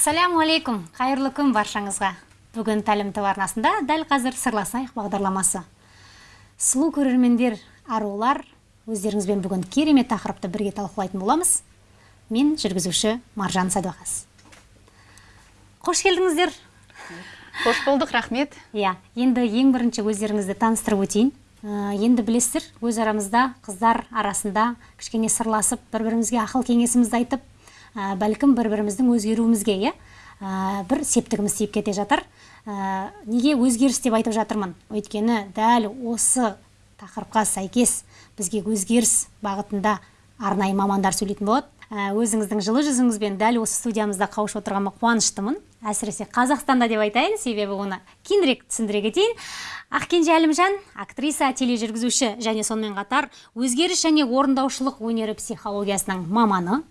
ассалауму алейкум. Қайырлы күн баршаңызға. Бүгін тәлім тв арнасында дәл қазір сырласайық бағдарламасы. Сұлу көрермендер арулар өздеріңізбен бүгін керемет тақырыпты бірге талқылайтын боламыз. Мен жүргізуші маржан сәдуақас қош келдіңіздер. Қош болдық рахмет. Иә енді ең бірінші өздеріңізді таныстырып өтейін. Ә, енді білесіздер өз арамызда қыздар арасында кішкене сырласып бір бірімізге ақыл кеңесімізді айтып ә, бәлкім бір біріміздің өзгеруімізге иә? Бір септігіміз тиіп кете жатыр неге өзгеріс деп айтып жатырмын? Өйткені дәл осы тақырыпқа сәйкес бізге өзгеріс бағытында арнайы мамандар сөйлейтін болады. Өзіңіздің жылы жүзіңізбен дәл осы студиямызда қауышып отырғаныма қуаныштымын. Әсіресе қазақстанда деп айтайын себебі оны кейінірек түсіндіре кетейін. Ақкенже әлімжан актриса тележүргізуші және сонымен қатар өзгеріс және орындаушылық өнері психологиясының маманы.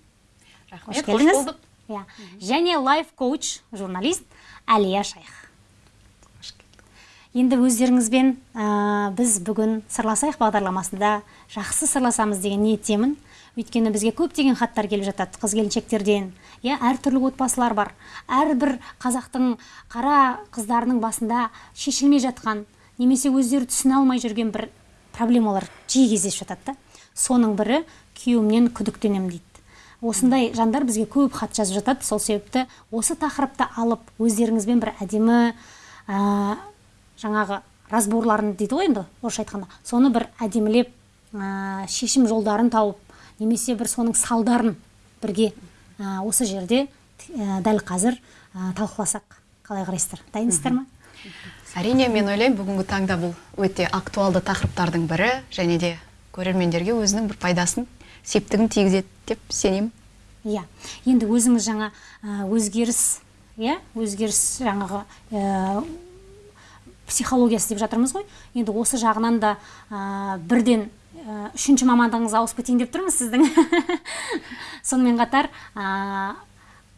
Рахмет қош болдық. Иә. Және лайф коуч журналист әлия шайх. Енді өздеріңізбен ә, біз бүгін сырласайық бағдарламасында жақсы сырласамыз деген ниеттемін. Өйткені бізге көптеген хаттар келіп жатады қыз келіншектерден. Иә әртүрлі отбасылар бар. Әрбір қазақтың қара қыздарының басында шешілмей жатқан немесе өздері түсіне алмай жүрген бір проблемалар жиі кездесіп жатады да. Соның бірі күйеуімнен күдіктенемін дейді. Осындай жандар бізге көп хат жазып жатады. Сол себепті осы тақырыпты алып өздеріңізбен бір әдемі ә, жаңағы разборларын дейді ғой енді орысша айтқанда. Соны бір әдемілеп ә, шешім жолдарын тауып немесе бір соның салдарын бірге ә, осы жерде ә, дәл қазір ә, талқыласақ. Қалай қарайсыздар? Дайынсыздар ма? Әрине мен ойлаймын бүгінгі таңда бұл өте актуалды тақырыптардың бірі және де көрермендерге өзінің бір пайдасын септігін тигізеді деп сенемін. Иә. Енді өзіңіз жаңа өзгеріс иә өзгеріс жаңағы психологиясы деп жатырмыз ғой. Енді осы жағынан да бірден үшінші мамандығыңызға ауысып кетейін деп тұрмыз сіздің. Сонымен қатар ә,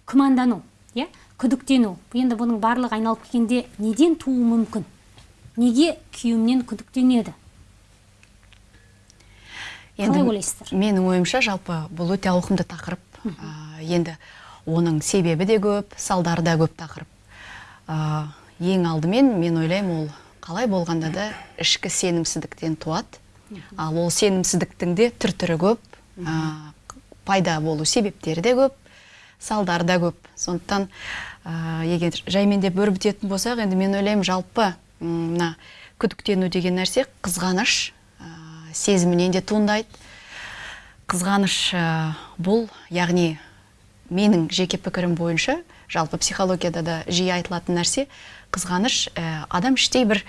күмәндану иә күдіктену. Енді бұның барлығы айналып келгенде неден тууы мүмкін? Неге күйеуімнен күдіктенеді? Қалай ойлайсыздар? менің ойымша жалпы бұл өте ауқымды тақырып. Ә, енді оның себебі де көп салдары да көп тақырып. Ә, ең алдымен мен ойлаймын ол қалай болғанда да ішкі сенімсіздіктен туады. Ал ол сенімсіздіктің де түр түрі көп. Ә, пайда болу себептері де көп салдары да көп. Сондықтан ә, егер жаймендеп өрбітетін болсақ енді мен ойлаймын жалпы мына күдіктену деген нәрсе қызғаныш сезімінен де туындайды. Қызғаныш бұл яғни менің жеке пікірім бойынша жалпы психологияда да жиі айтылатын нәрсе қызғаныш ә, адам іштей бір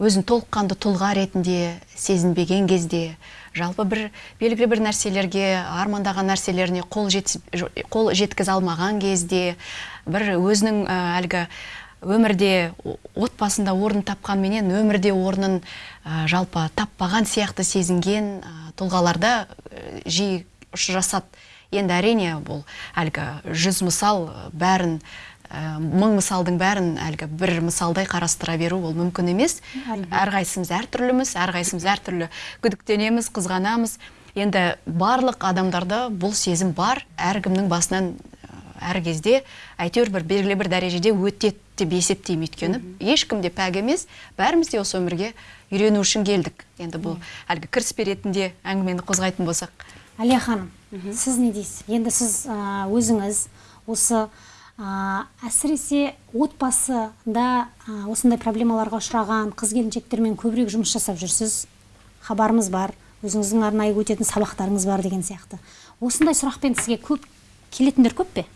өзін толыққанды тұлға ретінде сезінбеген кезде жалпы бір белгілі бір нәрселерге армандаған нәрселеріне қол, жет, қол жеткізе алмаған кезде бір өзінің әлгі өмірде отбасында орын тапқанменен өмірде орнын ә, жалпы таппаған сияқты сезінген ә, тұлғаларда ә, жиі ұшырасады енді әрине бұл әлгі жүз мысал бәрін ә, мың мысалдың бәрін әлгі бір мысалдай қарастыра беру ол мүмкін емес. Әрқайсымыз әртүрліміз әрқайсымыз әртүрлі күдіктенеміз қызғанамыз. Енді барлық адамдарда бұл сезім бар. Әркімнің басынан әр кезде әйтеуір бір белгілі бір дәрежеде өтеді. Деп есептеймін өйткені. Ешкім де пәк емес. Бәріміз де осы өмірге үйрену үшін келдік. Енді бұл әлгі кіріспе ретінде әңгімені қозғайтын болсақ. Әлия ханым сіз не дейсіз? Енді сіз өзіңіз осы ә, әсіресе отбасында ә, осындай проблемаларға ұшыраған қыз келіншектермен көбірек жұмыс жасап жүрсіз. Хабарымыз бар өзіңіздің арнайы өтетін сабақтарыңыз бар деген сияқты. Осындай сұрақпен сізге көп келетіндер көп пе?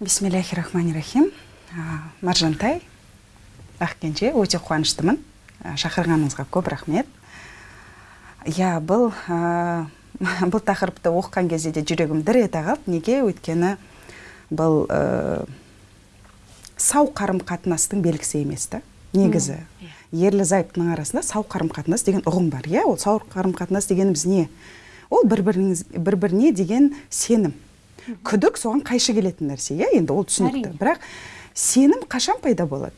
Бисмиллахи рахмани рахим маржантай ақкенже өте қуаныштымын. Шақырғаныңызға көп рахмет. Иә бұл ә, бұл тақырыпты оқыған кезде де жүрегім дір ете қалды неге? Өйткені бұл ә, сау қарым қатынастың белгісі емес та негізі. Иә. ерлі зайыптының арасында сау қарым қатынас деген ұғым бар. Иә ол сау қарым қатынас дегеніміз не? Ол бір бір біріне деген сенім. Күдік соған қайшы келетін нәрсе иә? Енді ол түсінікті. Бірақ сенім қашан пайда болады?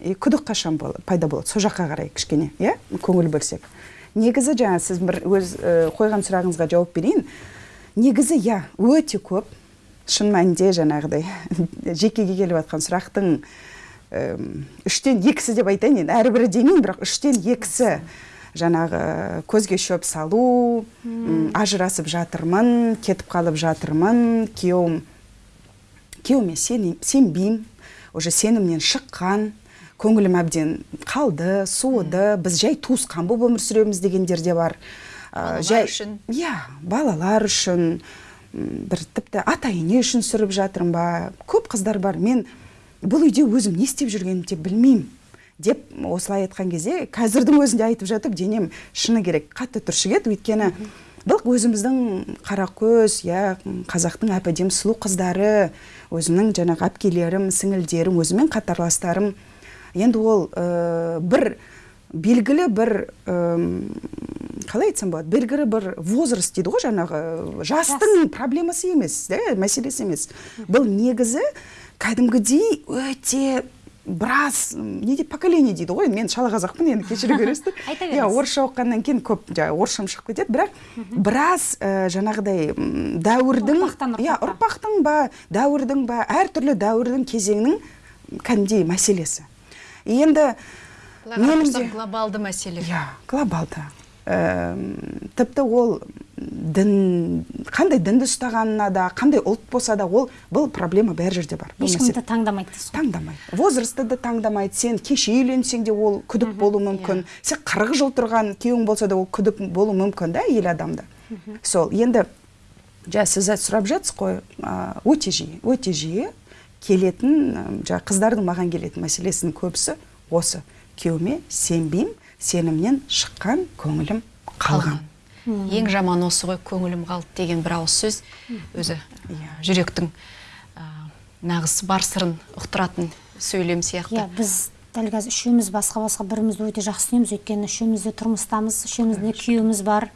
И күдік қашан пайда болады? Сол жаққа қарай кішкене иә? Көңіл бөлсек. Негізі жаңа сіз бір өз ә, қойған сұрағыңызға жауап берейін. Негізі иә өте көп шын мәнінде жаңағыдай жекеге келіп жатқан сұрақтың үштен екісі деп айтайын енді әрбірі демеймін бірақ үштен екісі жаңағы көзге шөп салу ажырасып жатырмын кетіп қалып жатырмын күйеуім күйеуіме сенбеймін. Уже сенімнен шыққан көңілім әбден қалды суыды біз жай туысқан болып өмір сүреміз дегендер де бар. Ә, Балалар үшін. иә балалар үшін бір тіпті ата ене үшін сүріп жатырмын ба? Көп қыздар бар мен бұл үйде өзім не істеп жүргенімді де білмеймін деп осылай айтқан кезде қазірдің өзінде айтып жатып денем шыны керек қатты түршігеді. Өйткені бұл өзіміздің қаракөз иә қазақтың әп әдемі сұлу қыздары өзімнің жаңағы әпкелерім сіңілдерім өзіммен қатарластарым. Енді ол ә, бір белгілі бір қалай айтсам болады белгілі бір возраст дейді ғой жаңағы жастың проблемасы емес да мәселесі емес. Бұл негізі кәдімгідей өте біраз не дейді поколение дейді ғой мен шала қазақпын енді кешіре көресіздер Айта иә беріңіз. орысша оқығаннан кейін көп жаңағы орысшам шығып кетеді бірақ біраз ә, жаңағыдай дәуірдің Ұрпақтан иә ұрпақтың ба дәуірдің ба әртүрлі дәуірдің кезеңінің кәдімгідей мәселесі. Енді менің глобалды мәселе. Иә глобалды. Тіпті ол дін қандай дінді ұстағанына да қандай ұлт болса да ол бұл проблема бәр жерде бар. Ешкімді таңдамайды дейсіз ғой таңдамайды возрастты да таңдамайды. Сен кеше үйленсең де ол күдік болуы мүмкін. Сен қырық жыл тұрған күйеуің болса да ол күдік болуы мүмкін да әйел адамда. Сол енді жаңа сіз сұрап жатсыз ғой өте жиі өте жиі келетін жаңағы қыздардың маған келетін мәселесінің көбісі осы. Күйеуіме сенбеймін сенімнен шыққан көңілім қалған. Ең жаман осы ғой көңілім қалды деген бір ауыз сөз. Өзі Иә. жүректің ә, нағыз бар сырын ұқтыратын сөйлем сияқты. Иә біз дәл қазір үшеуміз басқа басқа бірімізді өте жақсы түсінеміз. Өйткені үшеуміз де тұрмыстамыз үшеуміздің де күйеуіміз бар.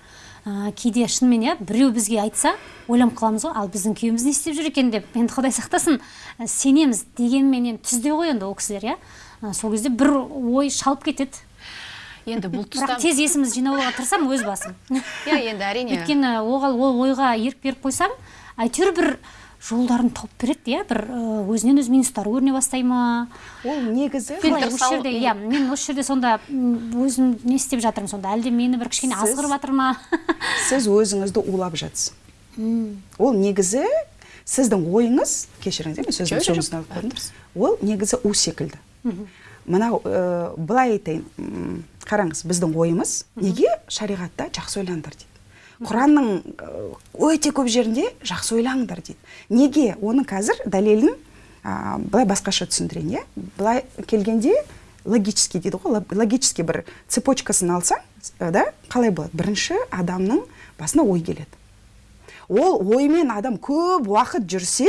Ә, кейде шынымен иә біреу бізге айтса ойланып қаламыз ғой ал біздің күйеуіміз не істеп жүр екен? деп. Енді құдай сақтасын ә, сенеміз дегенмен енді түзде ғой енді ол кісілер иә. Сол кезде бір ой шалып кетеді. Енді бұл тұста бірақ тез есімізді жинауға тырысамын өз басым. Иә енді әрине. Өйткені оған ол ойға ерік беріп қойсам әйтеуір бір жолдарын тауып береді иә? бір өзінен өзі минустар көріне бастай ма? Ол негізі осы жерде иә. мен осы жерде сонда өзім не істеп жатырмын сонда? Әлде мені бір кішкене азғырып жатыр ма? сіз өзіңізді улап жатсыз. Ол негізі сіздің ойыңыз кешіріңіз мен алып қойдым ол негізі у секілді. Мынау ә, былай айтайын қараңыз біздің ойымыз неге шариғатта жақсы ойлаңдар дейді. Құранның ә, өте көп жерінде жақсы ойлаңдар дейді. Неге? Оның қазір дәлелін ә, былай басқаша түсіндірейін иә? Былай келгенде логический дейді ғой лог- логический бір цепочкасын алсаң ә, да қалай болады? Бірінші адамның басына ой келеді. Ол оймен адам көп уақыт жүрсе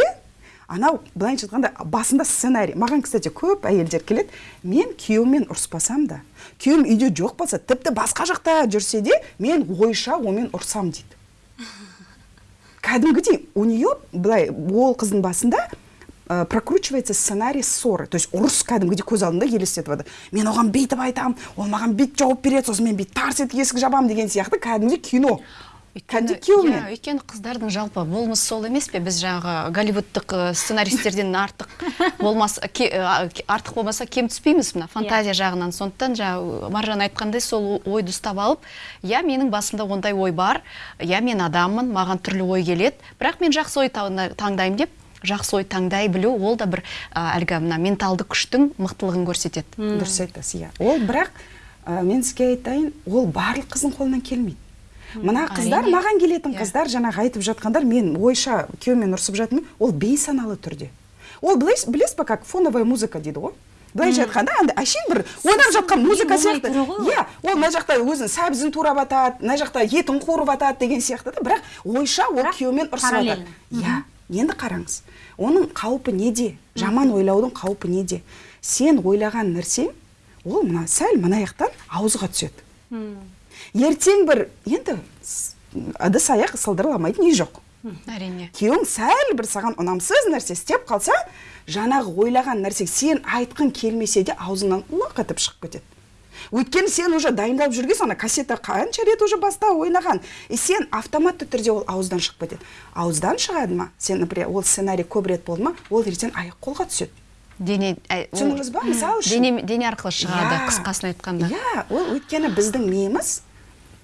анау былайынша айтқанда басында сценарий. Маған кстати көп әйелдер келеді мен күйеуіммен ұрыспасам да күйеуім үйде жоқ болса тіпті басқа жақта жүрсе де мен ойша онымен ұрсам дейді. Кәдімгідей у нее былай ол қыздың басында ә, прокручивается сценарий ссоры. То есть ұрыс кәдімгідей көз алдында елестетіп жатыр мен оған бүйтіп айтамын ол маған бүйтіп жауап береді сосын мен бүйтіп тарс етіп есік жабамын деген сияқты кәдімгідей кино. Күйеумен иә, өйткені қыздардың жалпы болмысы сол емес пе? Біз жаңағы голливудтық сценаристерден артық болмас ке- ке- артық болмаса кем түспейміз мына фантазия жағынан. Сондықтан жаңағы маржан айтқандай сол ойды ұстап алып иә менің басымда ондай ой бар иә мен адаммын маған түрлі ой келеді бірақ мен жақсы ой таңда- таңдаймын деп жақсы ой таңдай білу ол да бір ә, әлгі мына менталды күштің мықтылығын көрсетеді. Дұрыс айтасыз иә. Ол бірақ ә, мен сізге айтайын ол барлық қыздың қолынан келмейді. Мына қыздар маған келетін Иә. қыздар жаңағы айтып жатқандар мен ойша күйеуіммен ұрысып жатырмын ол бейсаналы түрде. Ол білесіз ба как фоновая музыка дейді ғой? Былайша айтқанда андай әшейін бір ойнап жатқан музыка сияқты. иә ол. мына жақта өзінің сәбізін турап атады мына жақта етін қуырып атады деген сияқты да. Бірақ ойша ол күйеуімен ұрысып жатады иә енді қараңыз оның қаупі неде? Жаман ойлаудың қаупі неде? Сен ойлаған нәрсең ол мына сәл мына жақтан ауызға түседі. Ертең бір енді ыдыс аяқ сылдырламайтын үй жоқ. Әрине. Күйеуің сәл бір саған ұнамсыз нәрсе істеп қалса жаңағы ойлаған нәрсе сен айтқың келмесе де аузыңнан лақ етіп шығып кетеді. Өйткені сен уже дайындалып жүргенсің ана кассета қанша рет уже баста ойнаған. И сен автоматты түрде ол ауыздан шығып кетеді. Ауыздан шығады ма? Сен например ол сценарий көп рет болды ма? Ол ертең аяқ қолға түседі. Дене ә, түсіндіңіз ба? Мысалы үшін. дене, дене арқылы шығады Иә. қысқасын айтқанда. Иә ол өйткені біздің миымыз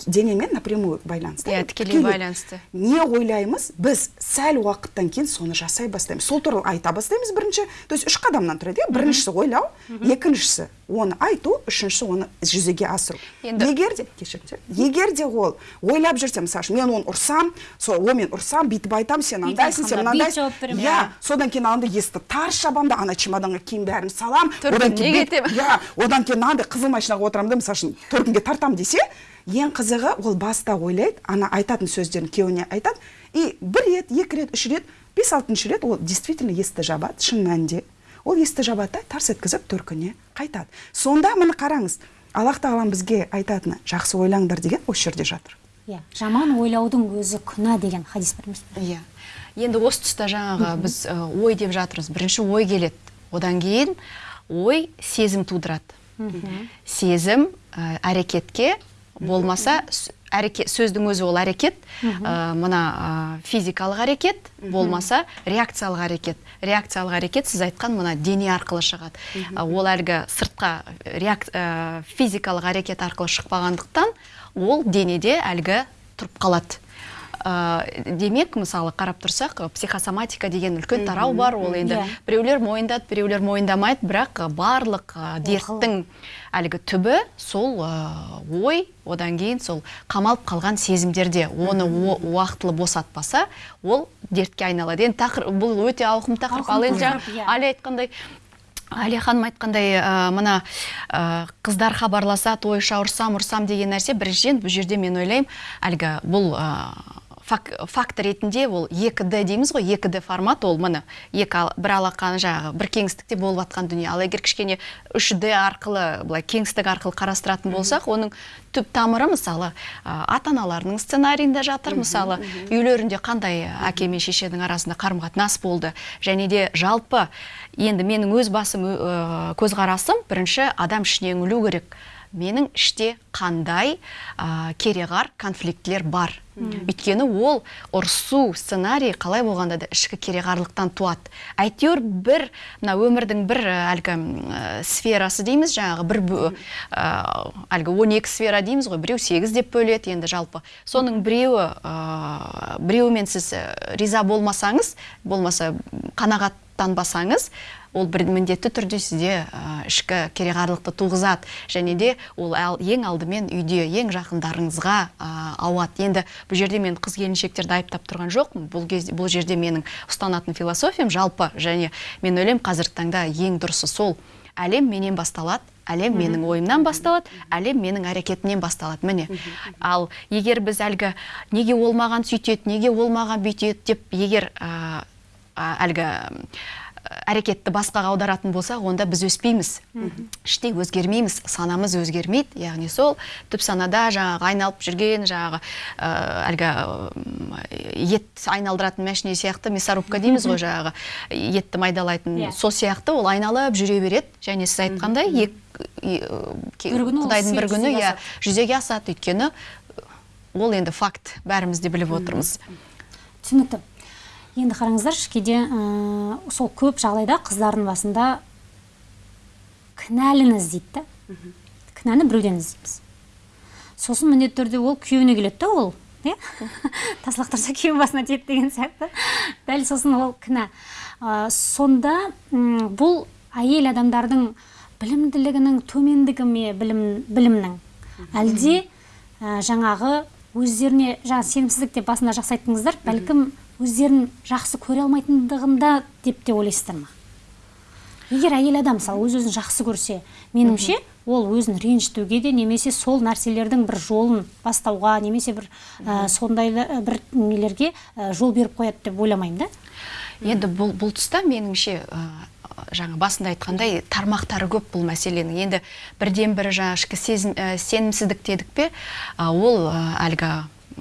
денемен напрямую байланысты. Иә, тікелей байланысты. не ойлаймыз біз сәл уақыттан кейін соны жасай бастаймыз. Сол туралы айта бастаймыз бірінші. То есть үш қадамнан тұрады иә. Біріншісі ойлау екіншісі оны айту үшіншісі оны жүзеге асыру. Енді- егер де кешіріңіздер егер де ол ойлап жүрсе мысалы үшін мен оны ұрсам сол о мен ұрсам бүйтіп айтамын сен андайсың сен мынандайсың беремін. иә содан кейін андай есікті тарс жабамын да ана чемоданға киім бәрін салам. Төркініне бүйтіп- кетемін. иә одан кейін мынандай қызыл машинаға отырамын да мысалы үшін төркінге тартамын десе ең қызығы ол баста ойлайды ана айтатын сөздерін күйеуіне айтады. И бір рет екі рет үш рет бес алтыншы рет ол действительно есікті жабады шын мәнінде. Ол есікті жабады да тарс еткізіп төркініне қайтады. Сонда міне қараңыз аллах тағалам бізге айтатыны жақсы ойлаңдар деген осы жерде жатыр. Иә жаман ойлаудың өзі күнә деген хадис бар емес пе? Иә. Енді осы тұста жаңағы біз ой деп жатырмыз. Бірінші ой келеді. Одан кейін ой сезім тудырады. Сезім ә, әрекетке болмаса әрекет сөздің өзі ол әрекет. Ә, мына ә, физикалық әрекет болмаса реакциялық әрекет. Реакциялық әрекет сіз айтқан мына дене арқылы шығады. Ә, ол әлгі сыртқа реак, ә, физикалық әрекет арқылы шықпағандықтан ол денеде әлгі тұрып қалады. Ә, демек мысалы қарап тұрсақ психосоматика деген үлкен тарау бар ол енді. Иә. біреулер мойындады біреулер мойындамайды бірақ барлық ы, дерттің әлгі түбі сол ы, ой одан кейін сол қамалып қалған сезімдерде оны уақытылы босатпаса ол дертке айналады енді тақыр, бұл өте ауқымды тақырып. Ал енді жаңа иә. айтқандай әлия ханым айтқандай ә, мына ә, қыздар хабарласады ойша ұрсам ұрсам деген нәрсе біріншіден бұл жерде мен ойлаймын әлгі бұл ә, фак, факт ретінде ол 2D дейміз ғой 2D формат ол міне. Екі бір алақан жаңағы бір кеңістікте болып жатқан дүние. Ал егер кішкене 3D арқылы былай кеңістік арқылы қарастыратын болсақ оның түп тамыры мысалы ата аналарының сценарийінде жатыр. Мысалы үйлерінде қандай әке мен шешенің арасында қарым қатынас болды. Және де жалпы енді менің өз басым көзқарасым бірінші адам ішіне үңілу керек. Менің іште қандай ә, кереғар конфликтілер бар. Өйткені ол ұрсу сценарий қалай болғанда да ішкі кереғарлықтан туады. Әйтеуір бір мына өмірдің бір әлгі ә, сферасы дейміз жаңағы бір ә, әлгі 12 сфера дейміз ғой біреу сегіз деп бөледі енді жалпы. Соның біреуі ә, біреуімен сіз риза болмасаңыз болмаса қанағаттанбасаңыз ол бір міндетті түрде сізде ішкі кереғарлықты туғызады. Және де ол ал- ең алдымен үйде ең жақындарыңызға ә, ауады. Енді бұл жерде мен қыз келіншектерді айыптап тұрған жоқпын. Бұл кезде бұл жерде менің ұстанатын философиям жалпы. Және мен ойлаймын қазіргі таңда ең дұрысы сол. Әлем менен басталады әлем менің ойымнан басталады әлем менің әрекетімнен басталады. Міне ал егер біз әлгі неге ол маған сөйтеді неге ол маған бүйтеді? деп егер ә, әлгі әрекетті басқаға аударатын болсақ онда біз өспейміз. Іштей өзгермейміз санамыз өзгермейді. Яғни сол түп санада жаңағы айналып жүрген жаңағы ә, әлгі ет айналдыратын мәшине сияқты мясорубка дейміз ғой жаңағы етті майдалайтын Иә. сол сияқты ол айналып жүре береді. Және сіз айтқандай құдайдың бір күні иә жүзеге асады. Өйткені ол енді факт бәріміз де біліп отырмыз. Түсінікті. Енді қараңыздаршы кейде ә, сол көп жағдайда қыздардың басында кінәліні іздейді да. Кінәні біреуден іздейміз. Сосын міндетті түрде ол күйеуіне келеді да ол иә тас лақтырса күйеу басына тиеді деген сияқты. Дәл сосын ол кінә. Ә, сонда бұл әйел адамдардың білімділігінің төмендігі ме білім, білімнің? Әлде ә, жаңағы өздеріне жаңа сенімсіздік деп басында жақсы айттыңыздар бәлкім өздерін жақсы көре алмайтындығында деп те ойлайсыздар ма? егер әйел адам мысалы өз өзін жақсы көрсе меніңше ол өзін ренжітуге де немесе сол нәрселердің бір жолын бастауға немесе бір ә, сондай да- бір нелерге ә, жол беріп қояды деп ойламаймын да. Енді бұл, бұл тұста меніңше ә, жаңа басында айтқандай тармақтары көп бұл мәселенің. Енді бірден бірі жаңа ішкі сезім, ә, сенімсіздік дедік пе ә, ол әлгі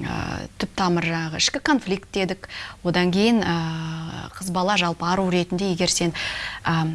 ә, түп тамыр жаңағы ішкі конфликт дедік. Одан кейін ә, қыз бала жалпы ару ретінде егер сен ә,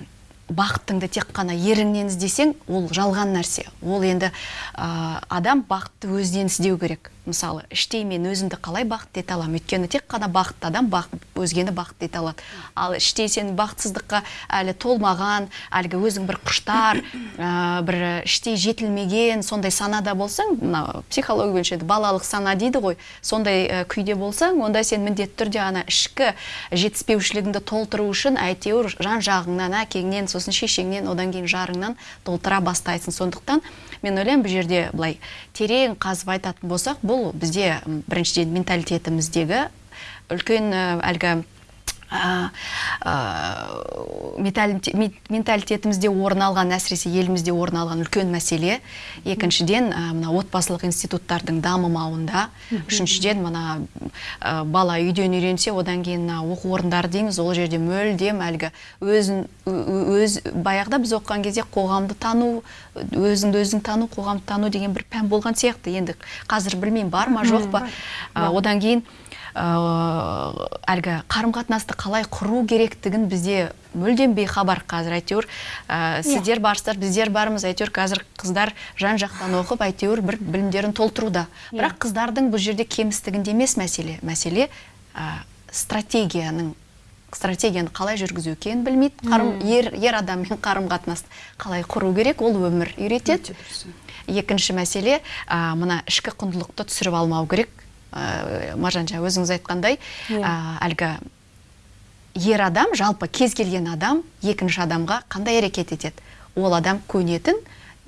бақытыңды тек қана еріңнен іздесең ол жалған нәрсе. Ол енді ә, адам бақытты өзінен іздеу керек. Мысалы іштей мен өзімді қалай бақытты ете аламын? Өйткені тек қана бақытты адам бақыт, өзгені бақытты ете алады. Ал іштей сен бақытсыздыққа әлі толмаған әлгі өзің бір құштар ә, бір іштей жетілмеген сондай санада болсаң мына психология бойынша балалық сана дейді ғой. Сондай ә, күйде болсаң онда сен міндетті түрде ана ішкі жетіспеушілігіңді толтыру үшін әйтеуір жан жағыңнан әкеңнен сосын шешеңнен одан кейін жарыңнан толтыра бастайсың. Сондықтан мен ойлаймын бұл жерде былай терең қазып айтатын болсақ бұл бізде біріншіден менталитетіміздегі үлкен әлгі менталитетімізде орын алған әсіресе елімізде орын алған үлкен мәселе. Екіншіден мына отбасылық институттардың дамымауында. Үшіншіден мына бала үйден үйренсе одан кейін мына оқу орындары дейміз ол жерде мүлдем әлгі өзін өз баяғыда біз оқыған кезде қоғамды тану өзіңді өзің тану қоғамды тану деген бір пән болған сияқты. Енді қазір білмеймін бар ма жоқ па? одан кейін ә, әлгі қарым қатынасты қалай құру керектігін бізде мүлдем бейхабар қазір әйтеуір ә, сіздер барсыздар біздер бармыз. Әйтеуір қазір қыздар жан жақтан оқып әйтеуір бір білімдерін толтыруда. Бірақ қыздардың бұл жерде кемістігінде емес мәселе. Мәселе ә, стратегияның стратегияны қалай жүргізу екенін білмейді. Қарым ер, ер адаммен қарым қатынасты қалай құру керек ол өмір үйретеді. Екінші мәселе ә, мына ішкі құндылықты түсіріп алмау керек. Ә, маржан жаңа өзіңіз айтқандай ә, әлгі ер адам жалпы кез келген адам екінші адамға қандай әрекет етеді? Ол адам көнетін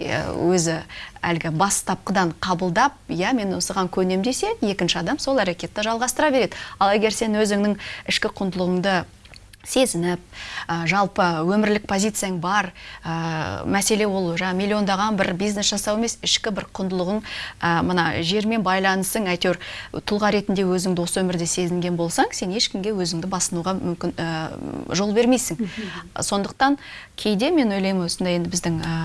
өзі әлгі бастапқыдан қабылдап иә мен осыған көнем десе екінші адам сол әрекетті жалғастыра береді. Ал егер сен өзіңнің ішкі құндылығыңды сезініп ә, жалпы өмірлік позицияң бар. Ә, мәселе ол жаңа миллиондаған бір бизнес жасау емес ішкі бір құндылығың ә, мына жермен байланысың әйтеуір тұлға ретінде өзіңді осы өмірде сезінген болсаң сен ешкімге өзіңді басынуға мүмкін ә, жол бермейсің. Сондықтан кейде мен ойлаймын осындай енді біздің ә,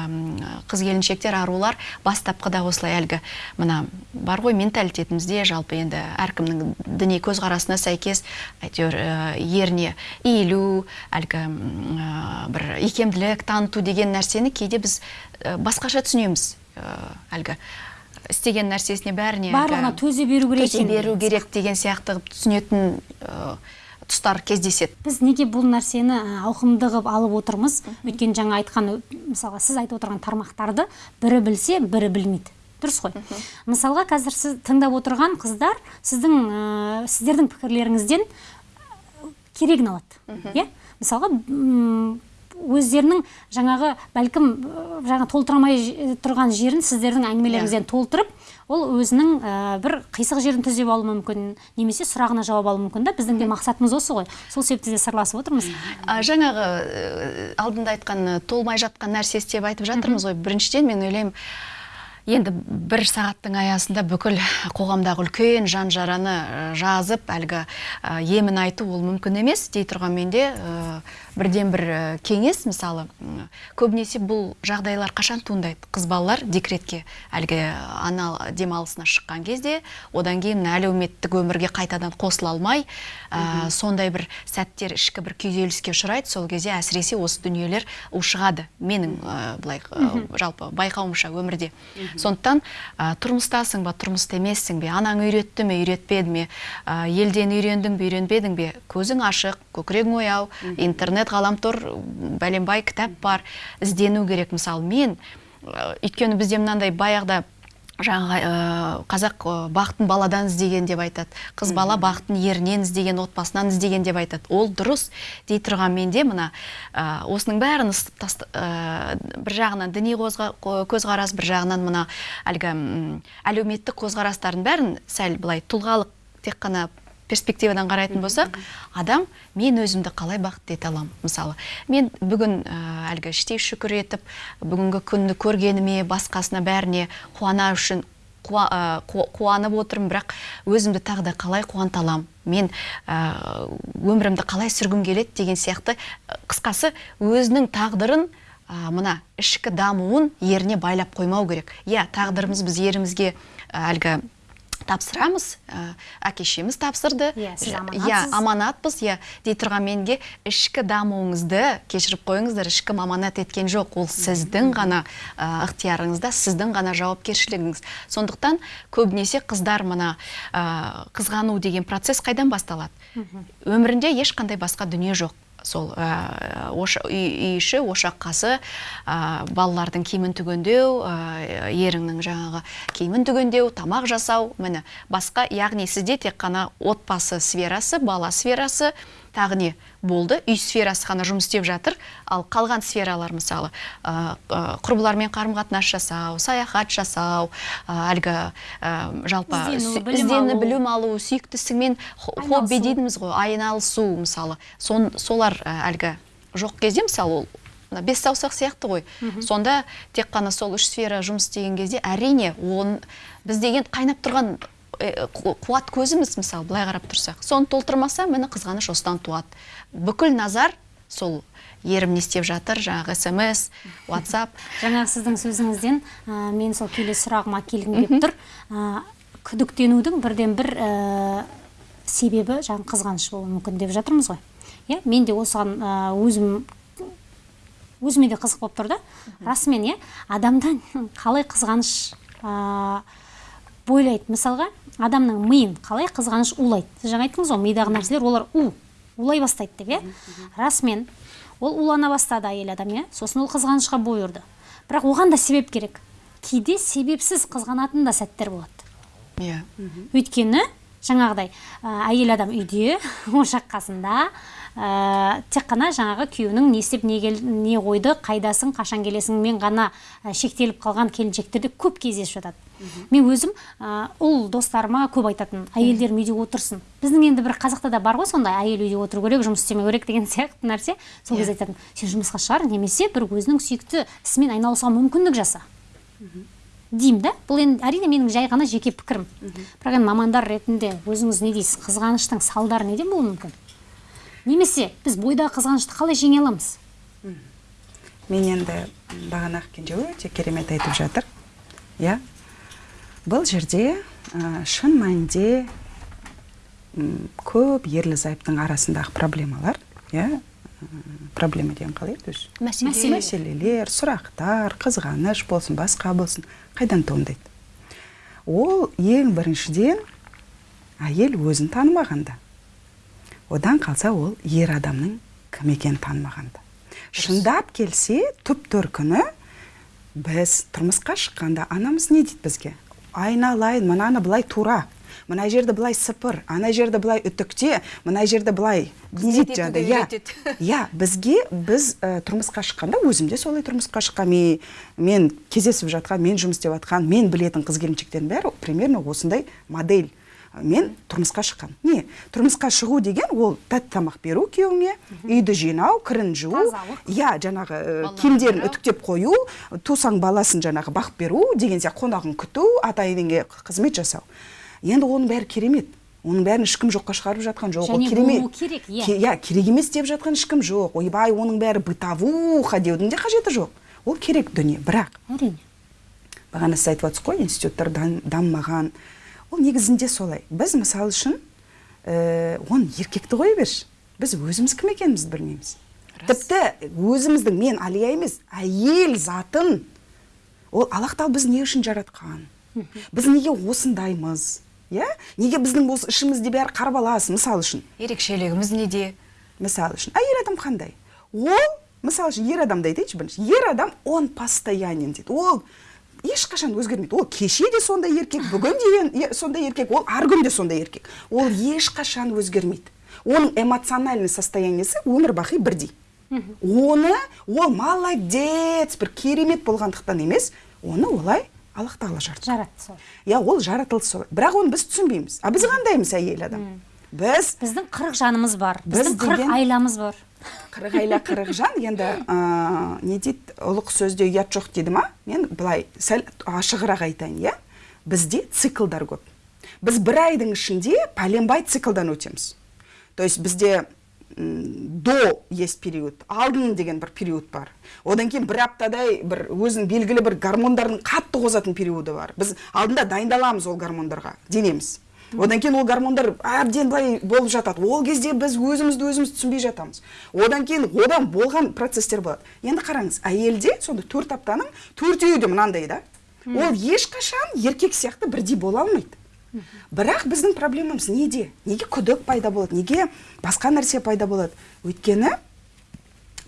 қыз келіншектер арулар бастапқыда осылай әлгі мына бар ғой менталитетімізде жалпы енді әркімнің діни көзқарасына сәйкес әйтеуір ә, еріне иілу әлгі бір икемділік таныту деген нәрсені кейде біз басқаша түсінеміз. Әлгі істеген нәрсесіне бәріне барлығына төзе беру керек төзе беру керек деген сияқты түсінетін тұстар кездеседі. Біз неге бұл нәрсені ауқымды қылып алып отырмыз? Өйткені жаңа айтқан мысалға сіз айтып отырған тармақтарды бірі білсе бірі білмейді. Дұрыс қой. Мысалға қазір сіз тыңдап отырған қыздар сіздің ә, сіздердің пікірлеріңізден керегін алады иә? Мысалға өздерінің жаңағы бәлкім жаңа толтырамай тұрған жерін сіздердің әңгімелеріңізден иә. толтырып ол өзінің ә, бір қисық жерін түзеп алуы мүмкін немесе сұрағына жауап алуы мүмкін да. Біздің де мақсатымыз осы ғой. Сол себепті де сырласып отырмыз. Жаңағы алдында айтқан толмай жатқан нәрсе деп айтып жатырмыз ғой. Біріншіден мен ойлаймын енді бір сағаттың аясында бүкіл қоғамдағы үлкен жан жараны жазып әлгі емін айту ол мүмкін емес дей тұрғанмен де бірден бір кеңес. Мысалы көбінесе бұл жағдайлар қашан туындайды? Қыз балалар декретке әлгі ана демалысына шыққан кезде одан кейін әлеуметтік өмірге қайтадан қосыла алмай ә, сондай бір сәттер ішкі бір күйзеліске ұшырайды. Сол кезде әсіресе осы дүниелер ушығады. Менің ә, былай жалпы байқауымша өмірде. Сондықтан ә, тұрмыстасың ба тұрмыста емессің бе анаң үйретті ме үйретпеді ме ә, елден үйрендің бе үйренбедің бе көзің ашық көкірегің ояу интернет ғаламтор бәленбай кітап бар іздену керек. Мысалы мен өйткені бізде мынандай баяғыда жаңағы ә, қазақ бақытын баладан іздеген деп айтады. Қыз бала бақытын ерінен іздеген отбасынан іздеген деп айтады. Ол дұрыс дей тұрған менде мына ә, осының бәрін ә, бір жағынан діни көзқарас бір жағынан мына әлгі әлеуметтік көзқарастардың бәрін сәл былай тұлғалық тек қана перспективадан қарайтын болсақ адам мен өзімді қалай бақытты ете аламын? мысалы. Мен бүгін ә, әлгі іштей шүкір етіп бүгінгі күнді көргеніме басқасына бәріне қуана үшін қуа, қуанып отырмын бірақ өзімді тағы да қалай қуанта аламын мен ә, өмірімді қалай сүргім келеді? деген сияқты. Қысқасы өзінің тағдырын ә, мына ішкі дамуын еріне байлап қоймау керек. Иә тағдырымыз біз ерімізге әлгі тапсырамыз ә, әке шешеміз тапсырды. Иә, сіз Ж- аманатсыз. иә аманатпыз. Иә дей тұрған менге ішкі дамуыңызды кешіріп қойыңыздар. Ешкім аманат еткен жоқ ол сіздің ғана ә, ықтиярыңызда сіздің ғана жауапкершілігіңіз. Сондықтан көбінесе қыздар мына ә, қызғану деген процесс қайдан басталады? Өмірінде ешқандай басқа дүние жоқ. Сол ә, оша- үй, үй іші ошақ қасы ә, балалардың киімін түгендеу ә, еріңнің жаңағы киімін түгендеу тамақ жасау міне басқа яғни сізде тек қана отбасы сферасы бала сферасы тағы не болды? Үй сферасы ғана жұмыс істеп жатыр. Ал қалған сфералар мысалы ә, құрбылармен қарым қатынас жасау саяхат жасау әлгі ә, жалпы Іздену, білім алу. сүйікті ісіңмен хобби дейміз ғой айналысу мысалы. Сон, солар әлгі жоқ кезде мысалы ол мына бес саусақ сияқты ғой. Сонда тек қана сол үш сфера жұмыс істеген кезде әрине он біз деген қайнап тұрған қуат көзіміз мысалы былай қарап тұрсақ. Соны толтырмаса міне қызғаныш осыдан туады. Бүкіл назар сол ерім не істеп жатыр жаңағы смс whatsapp. Жаңағы сіздің сөзіңізден ә, мен сол келесі сұрағыма келгім келіп тұр. Ә, күдіктенудің бірден бір ә, себебі жаңағы қызғаныш болуы мүмкін деп жатырмыз ғой. Иә мен де осыған ә, өзім өзіме де қызық болып тұр да. Расымен иә адамда қалай қызғаныш ә, бойлайды мысалға адамның миын қалай қызғаныш улайды? Сіз жаңа айттыңыз ғой мидағы нәрселер олар у улай бастайды деп иә? Расымен ол улана бастады әйел адам иә? Сосын ол қызғанышқа бой ұрды. Бірақ оған да себеп керек. Кейде себепсіз қызғанатын да сәттер болады. Иә. Өйткені жаңағыдай ә, әйел адам үйде ошақ қасында ә, тек қана жаңағы күйеуінің не істеп не, кел, не қойды қайдасың қашан келесіңмен ғана ә, шектеліп қалған келіншектерде көп кездесіп жатады. Мен өзім ә, ұл достарыма көп айтатын әйелдерім үйде отырсын біздің енді бір қазақта да бар ғой сондай әйел үйде отыру керек жұмыс істемеу керек деген сияқты нәрсе. Сол кезде айтатын сен жұмысқа шығар немесе бір өзінің сүйікті ісімен айналысуға мүмкіндік жаса деймін да бұл енді әрине менің жай ғана жеке пікірім. Бірақ енді мамандар ретінде өзіңіз не дейсіз қызғаныштың салдары неден болуы мүмкін? Немесе біз бойдағы қызғанышты қалай жеңе аламыз? Мен енді бағана кенже өте керемет айтып жатыр. Иә. Бұл жерде ә, шын мәнінде көп ерлі зайыптың арасындағы проблемалар иә проблема деген қалай? Еді өзі мәселе. Мәселелер сұрақтар қызғаныш болсын басқа болсын қайдан туындайды? Ол ең біріншіден әйел өзін танымағанда. Одан қалса ол ер адамның кім екенін танымағанда. Шындап келсе түп төркіні біз тұрмысқа шыққанда анамыз не дейді бізге? Айналайын мынаны былай тура мына жерді былай сыпыр ана жерді былай үтікте мына жерді былай не дейді жаңағыдай, иә иә бізге біз ә, тұрмысқа шыққанда өзім де солай тұрмысқа шыққан мен, мен кездесіп жатқан мен жұмыс істеп жатқан мен білетін қыз келіншектердің бәрі примерно осындай модель. Мен тұрмысқа шыққан не тұрмысқа шығу деген ол тәтті тамақ беру күйеуіңе үйді жинау кірін жуу. Иә жаңағы Балаларды киімдерін үтіктеп қою тусаң баласын жаңағы бағып беру деген сияқты қонағын күту ата енеңе қызмет жасау. Енді оның бәрі керемет. Оның бәрін ешкім жоққа шығарып жатқан жоқ. Ол керемет. керек, иә. Иә керек емес деп жатқан ешкім жоқ. Ойбай оның бәрі бытовуха деудің де қажеті жоқ. Ол керек дүние. Бірақ әрине. бағана сіз айтып отырсыз ғой институттар дамымаған ол негізінде солай. Біз мысалы үшін ә, оны еркекті қоя берші біз өзіміз кім екенімізді білмейміз. Тіпті өзіміздің мен алия емес әйел затын ол аллах тағала біз не үшін жаратқан? Біз неге осындаймыз? Иә? Неге біздің осы ішімізде бәрі қарбалас мысалы үшін? Ерекшелігіміз неде? Мысалы үшін. Әйел адам қандай? Ол мысалы үшін ер адамды айтайыншы бірінші. Ер адам он постоянен дейді. Ол ешқашан өзгермейді. Ол кеше де сондай еркек бүгін де сондай еркек ол ар күн де сондай еркек. Ол ешқашан өзгермейді. Оның эмоциональный состояниесі өмір бақи бірдей. Оны ол молодец бір керемет болғандықтан емес оны олай аллах тағала жаратты. Жаратты сол. Иә ол жаратылды солай бірақ оны біз түсінбейміз. А біз қандаймыз әйел адам. Біз біздің қырық жанымыз бар. Біз біздің қырық деген- айламыз бар. қырық айла қырық жан. Енді ә, не дейді? Ұлық сөзде ұят жоқ дейді ма? Мен былай сәл ашығырақ айтайын иә? Бізде циклдар көп. Біз бір айдың ішінде пәленбай циклдан өтеміз. То есть бізде до есть период алдын деген бір период бар. Одан кейін бір аптадай бір өзінің белгілі бір гормондардың қатты қозатын периоды бар. Біз алдында дайындаламыз ол гормондарға денеміз. Одан кейін ол гормондар әбден былай болып жатады. Ол кезде біз өзімізді өзіміз түсінбей жатамыз. Одан кейін одан болған процесстер болады. Енді қараңыз әйелде сонда төрт аптаның төртеуі де мынандай да. Ол ешқашан еркек сияқты бірдей бола алмайды. Бірақ біздің проблемамыз неде? Неге күдік пайда болады? Неге басқа нәрсе пайда болады? Өйткені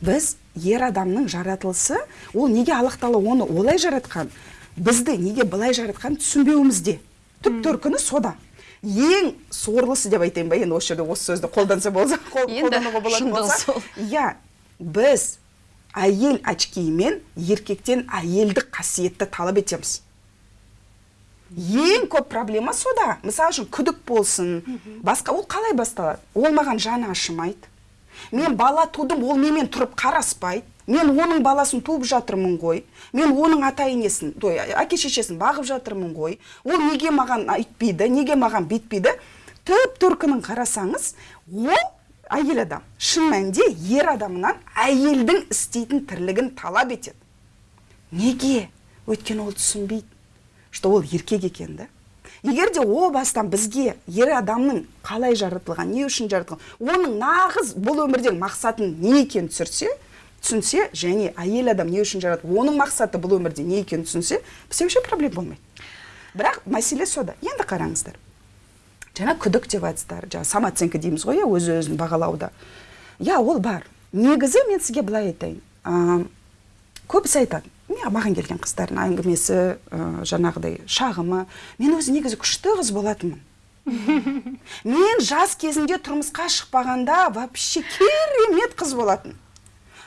біз ер адамның жаратылысы ол неге аллах тағала оны олай жаратқан бізді неге былай жаратқанын түсінбеуімізде. Түп төркіні сода ең сорлысы деп айтайын ба енді осы жерде осы сөзді қолданса болса қол- қолдануға болатын болса. иә біз әйел очкиімен еркектен әйелдік қасиетті талап етеміз. Ең көп проблема сода. Мысалы үшін күдік болсын басқа ол қалай басталады? Ол маған жаны ашымайды. Мен бала тудым ол менімен тұрып қараспайды. Мен оның баласын туып жатырмын ғой. Мен оның ата енесін той әке шешесін бағып жатырмын ғой. Ол неге маған айтпейді неге маған бүйтпейді түп төркінін қарасаңыз ол әйел адам. Шын мәнінде ер адамынан әйелдің істейтін тірлігін талап етеді. Неге? Өйткені ол түсінбейді что ол еркек екен да. Егер де о бастан бізге ер адамның қалай жаратылған не үшін жаратылған оның нағыз бұл өмірдегі мақсатын не екенін түсірсе түсінсе және әйел адам не үшін жаратылды оның мақсаты бұл өмірде не екенін түсінсе бізде вообще проблема болмайды. Бірақ мәселе сода. Енді қараңыздар. Жаңа күдік деп айтсыздар жаңа самооценка дейміз ғой иә өз өзін бағалауда. Иә ол бар. Негізі мен сізге былай айтайын. Ә, көбісі айтады. Маған келген қыздардың әңгімесі ә, жаңағыдай шағымы. Мен өзі негізі күшті қыз болатынмын. Мен жас кезімде тұрмысқа шықпағанда вообще керемет қыз болатын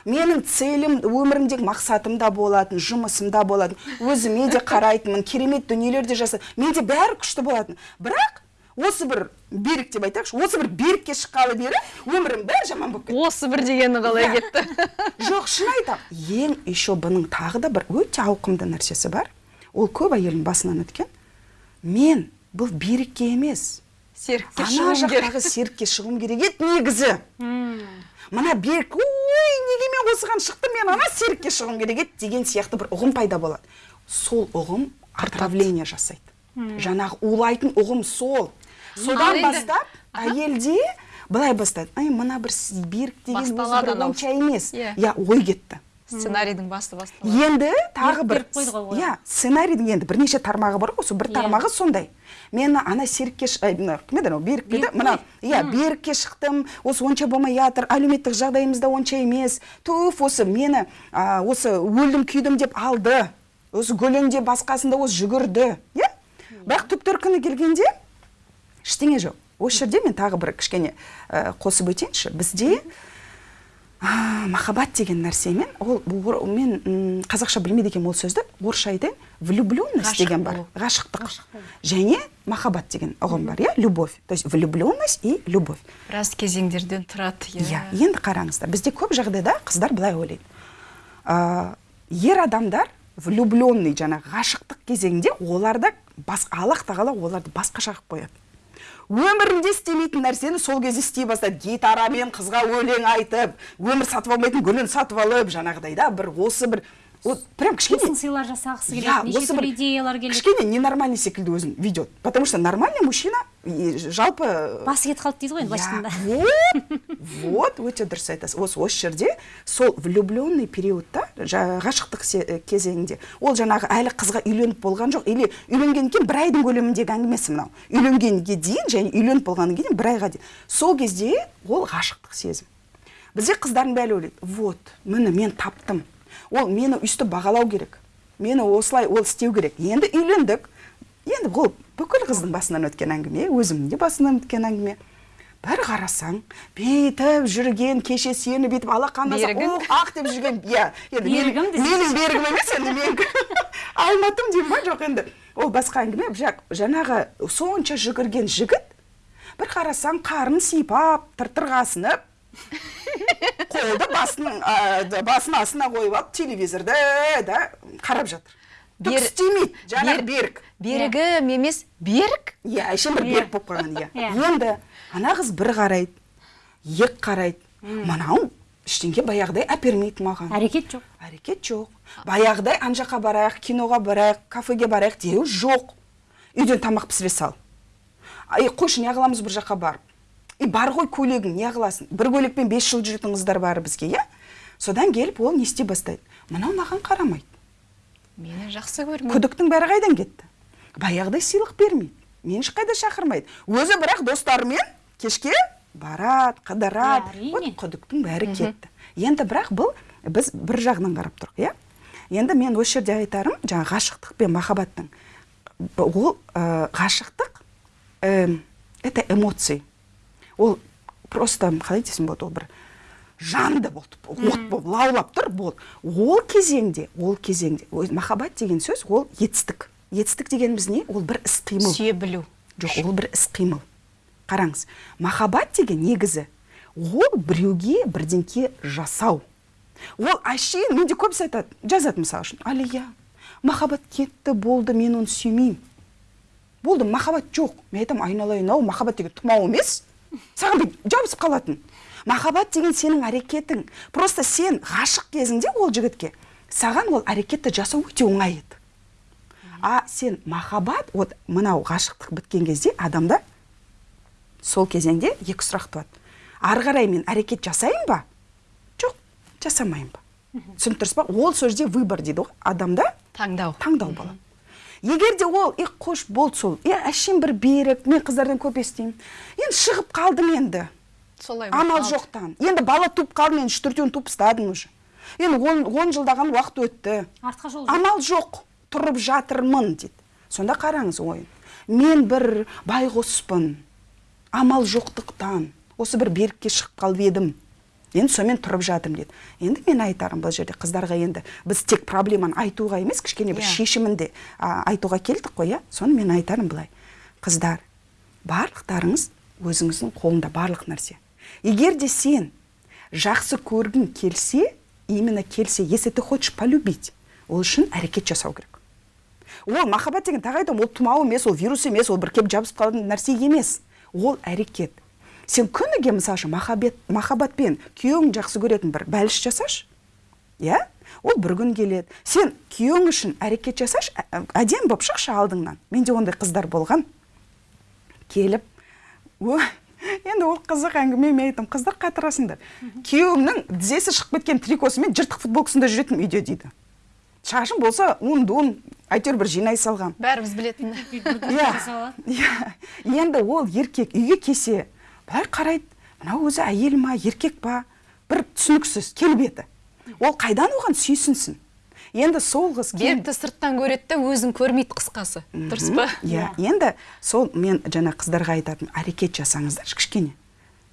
менің целім өмірімдегі мақсатым да болатын жұмысым да болатын. Өзіме де қарайтынмын керемет дүниелер де жаса менде бәрі күшті болатын. Бірақ осы бір берік деп айтайықшы осы бір берікке шыққалы бері өмірім бәрі жаман болып кетті. Осы бір дегені қалай Иә. кетті? Жоқ шын айтамын ең еще бұның тағы да бір өте ауқымды нәрсесі бар. Ол көп әйелдің басынан өткен. Мен бұл берікке емес серікке ана жақтағы серікке шығуым керек еді негізі. Мына берік ой неге мен осыған шықтым? Мен ана серікке шығуым керек еді деген сияқты бір ұғым пайда болады. Сол ұғым отравление жасайды. Жаңағы улайтын ұғым сол. Содан бастап әйелде былай бастайды. Ай мына бір берік деген өзі бір онша емес. Иә. иә ой кетті. Сценарийдің басты басталады енді тағы бір иә сценарийдің енді бірнеше тармағы бар ғой сол бір Иә. тармағы сондай. Мен ана серікке кім еді анау? Берік пе еді? Мына иә берікке шықтым осы онша болмай жатыр әлеуметтік жағдайымыз да онша емес. Туф осы мені осы өлдім күйдім деп алды. Осы гүлінде басқасында осы жүгірді иә. Бірақ түп төркіні келгенде ештеңе жоқ. Осы жерде мен тағы бір кішкене ә, қосып өтейінші. Бізде махаббат деген нәрсемен ол мен қазақша білмейді екенмін ол сөзді. Орысша айтайын. Влюбленность деген бар. ғашықтық. Және махаббат деген ұғым бар иә? Любовь. То есть влюбленность и любовь. Біраз кезеңдерден тұрады иә. Енді қараңыздар бізде көп жағдайда қыздар былай ойлайды. Ә, ер адамдар влюбленный жаңағы ғашықтық кезеңінде оларды бас, аллах тағала оларды басқаша қылып қояды. Өмірінде істемейтін нәрсені сол кезде істей бастайды гитарамен қызға өлең айтып өмір сатып алмайтын гүлін сатып алып жаңағыдай да бір осы бір вот прям кішкене тылсым сыйлар жасағысы келеді неше түрлі идеялар келеді. кішкене ненормальный секілді өзін ведет потому что нормальный мужчина жалпы басы кетіп қалды дейді ғой енді былайша айтқанда вот вот өте дұрыс айтасыз осы осы жерде сол влюбленный периодта ғашықтық э, кезеңінде ол жаңағы әлі қызға үйленіп болған жоқ. Или үйленгеннен кейін бір айдың көлеміндегі әңгімесі мынау. Үйленгенге дейін және үйленіп болғаннан кейін бір айға дейін. Сол кезде ол ғашықтық сезім. Бізде қыздардың бәрі ойлайды. Вот міне мен таптым. Ол мені өйстіп бағалау керек. Мені осылай ол істеу керек. Енді үйлендік. Енді ол бүкіл қыздың басынан өткен әңгіме өзімнің де басынан өткен әңгіме. Бір қарасаң бүйтіп жүрген кеше сені бүйтіп алақандаса Берігің. ух ақ деп жүрген иә енді Берігім десеңші. менің берігім емес енді менікі алматым деймін ба жоқ енді. Ол басқа әңгіме бірақ жаңағы сонша жүгірген жігіт бір қарасаң қарын сипап тыртырға асынып қолды басының ә, басының астына қойып алып телевизорды да қарап жатыр. Түк істемейді жаңағы Бер- берік. Берігім емес берік? Иә әшейін бір Иә. берік болып қалған иә. Иә. енді ана қыз бір қарайды ек қарайды. Мынау ештеңе баяғыдай әпермейді маған. Әрекет жоқ. Әрекет жоқ. Баяғыдай ана жаққа барайық киноға барайық кафеге барайық деу жоқ. Үйден тамақ пісіре сал. Ай қойшы не қыламыз бір жаққа барып. И бар ғой көйлегің не қыласың? бір көйлекпен бес жыл жүретін қыздар бар бізге иә? Содан келіп ол не істей бастайды? Мынау маған қарамайды. Мені жақсы көрмейді. Күдіктің бәрі қайдан кетті? Баяғыдай сыйлық бермейді. Мені ешқайда шақырмайды. Өзі бірақ достарымен кешке барады қыдырады. Вот күдіктің бәрі кетті. Енді бірақ бұл біз бір жағынан қарап тұрық иә? Енді мен осы жерде айтарым жаңағы ғашықтық пен махаббаттың ол ғашықтық ә, это эмоции. Ол просто қалай десем болады ол бір жанды болды. От болып лаулап тұр болды ол кезеңде ол кезеңде махаббат деген сөз ол етістік. Етістік дегеніміз не? Ол бір іс қимыл. Сүйе білу. Жоқ ол бір іс қимыл. Қараңыз махаббат деген негізі ол біреуге бірдеңке жасау. Ол әшейін менде көбісі айтады жазады мысалы үшін алия махаббат кетті болды мен оны сүймеймін болды махаббат жоқ мен айтамын айналайын ау махаббат деген тұмау емес саған бүйтіп жабысып қалатын. Махаббат деген сенің әрекетің. Просто сен ғашық кезіңде ол жігітке саған ол әрекетті жасау өте оңай еді. А сен махаббат вот мынау ғашықтық біткен кезде адамда сол кезеңде екі сұрақ туады. Ары қарай мен әрекет жасайын ба? Жоқ жасамайын ба? Түсініп тұрсыз ба? Ол сол жерде выбор дейді ғой. Адамда таңдау. таңдау болады. Егер де ол е қош болды сол е әшейін бір берік мен қыздардан көп естимін енді шығып қалдым енді. Солай амал жоқтан. Енді бала туып қалды мен үш төртеуін туып тастадым уже. Енді он, он жылдаған уақыт өтті. Артқа жол жоқ. Амал жоқ тұрып жатырмын дейді сонда қараңыз ойын. Мен бір байғұспын амал жоқтықтан. Осы бір берікке шығып қалып едім. Енді сонымен тұрып жатырмын дейді. Енді мен айтарым бұл жерде қыздарға енді біз тек проблеманы айтуға емес кішкене бір Иә. шешімін де а, айтуға келдік қой иә? Соны мен айтарым былай. Қыздар барлықтарыңыз өзіңіздің қолында барлық нәрсе. Егер де сен жақсы көргің келсе именно келсе если ты хочешь полюбить ол үшін әрекет жасау керек. Ол махаббат деген тағы айтамын ол тұмау емес ол вирус емес ол бір келіп жабысып қалатын нәрсе емес. Ол әрекет. Сен күніге мысалы үшін махаббат махаббатпен күйеуің жақсы көретін бір бәліш жасашы иә? Ол бір күн келеді. Сен күйеуің үшін әрекет жасашы ә- әдемі болып шықшы алдыңнан. Менде ондай қыздар болған. Келіп ой енді ол қызық әңгіме мен айтамын қыздар қатырасыңдар күйеуімнің тізесі шығып кеткен трикосымен жыртық футболкасында жүретінмін үйде дейді. Шашым болса он дон әйтеуір бір жинай салғам бәріміз білетін иә. Иә. Енді ол еркек үйге келсе былай қарайды мынау өзі әйел ма еркек па? Бір түсініксіз келбеті ол қайдан оған сүйсінсін? Енді сол қыз берікті сырттан көреді де өзін көрмейді қысқасы. Дұрыс па? Иә енді сол мен жаңа қыздарға айтатынмын әрекет жасаңыздаршы кішкене.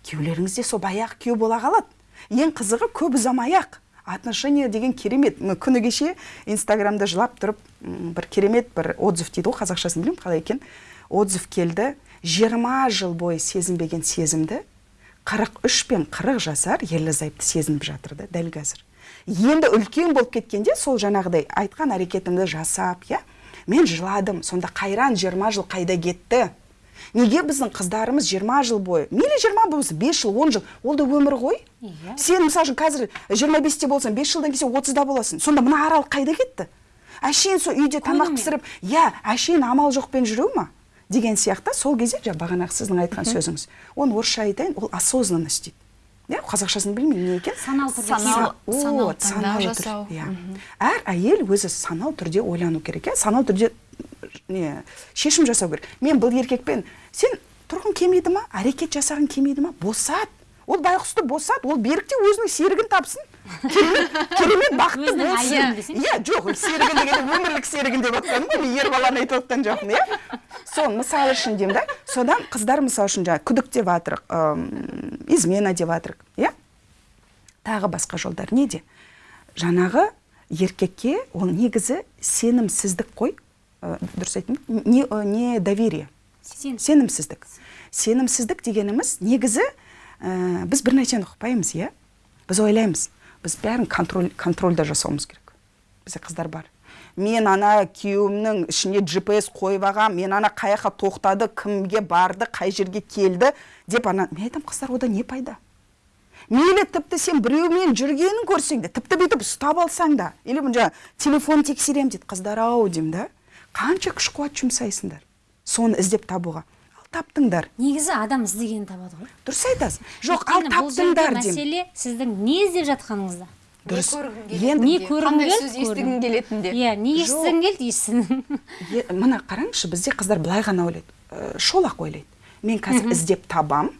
Күйеулеріңіз де сол баяғы күйеу бола қалады. Ең қызығы көп ұзамай ақ. Отношения деген керемет. Күні кеше инстаграмда жылап тұрып бір керемет бір отзыв дейді ғой қазақшасын білмеймін қалай екен? Отзыв келді. Жиырма жыл бойы сезінбеген сезімді қырық үш пен қырық жасар ерлі зайыпты сезініп жатыр да дәл қазір. Енді үлкен болып кеткенде сол жаңағыдай айтқан әрекетімді жасап иә мен жыладым сонда қайран 20 жыл қайда кетті? Неге біздің қыздарымыз 20 жыл бойы мейлі 20 болса 5 жыл 10 жыл ол да өмір ғой. Иә. сен мысалы үшін қазір 25-те болсаң 5 жылдан кейін 30-да боласың сонда мына аралық қайда кетті? Әшейін сол үйде тамақ пісіріп иә әшейін амал жоқпен жүру ма? Деген сияқты сол кезде жаңа бағанағы сіздің айтқан сөзіңіз. Оны орысша айтайын ол осознанность дейді иә қазақшасын білмеймін не екен Саналы түрде Саналы- жасау. иә. Әр әйел өзі саналы түрде ойлану керек иә. Саналы түрде не шешім жасау керек. Мен бұл еркекпен сен тұрғың келмейді ма? Әрекет жасағың келмейді ма? Босат. Ол байғұсты босат. Ол берік те өзінің серігін тапсын. Керемет бақытты болсын. иә жоқ серігін дегенде өмірлік серігін деп жатқаным ғой мен ер баланы айтып жатқан жоқпын иә. Сол мысалы үшін деймін да содан қыздар мысалы үшін жаңағы күдік деп жатырық измена деп жатырық иә. Тағы басқа жолдар. Неде? Жаңағы еркекке ол негізі сенімсіздік қой. Ә, дұрыс айттым не, не доверие? Сен. Сенімсіздік. Сенімсіздік дегеніміз негізі ә, біз бір нәрсені ұқпаймыз иә. Біз ойлаймыз біз бәрін контроль контрольда жасауымыз керек. Бізде қыздар бар. Мен ана күйеуімнің ішіне gps қойып алғам мен ана қай жаққа тоқтады кімге барды қай жерге келді деп ана мен айтамын қыздар ода не пайда? Мейлі тіпті сен біреумен жүргенін көрсең де тіпті бүйтіп ұстап алсаң да или жаңағы телефон тексеремін дейді қыздар ау деймін да. Қанша күш қуат жұмсайсыңдар соны іздеп табуға. Таптыңдар. Негізі адам іздегенін табады ғой. Дұрыс айтасың. Жоқ ал таптыңдар деймін. мәселе сіздің не іздеп жатқаныңызда. Дұрыс. Не енді көргің қандай келді? сөз естігің келетінде иә не естігің келді мына қараңызшы бізде қыздар былай ғана ойлайды. Ә, шолақ ойлайды. Мен қазір іздеп табам.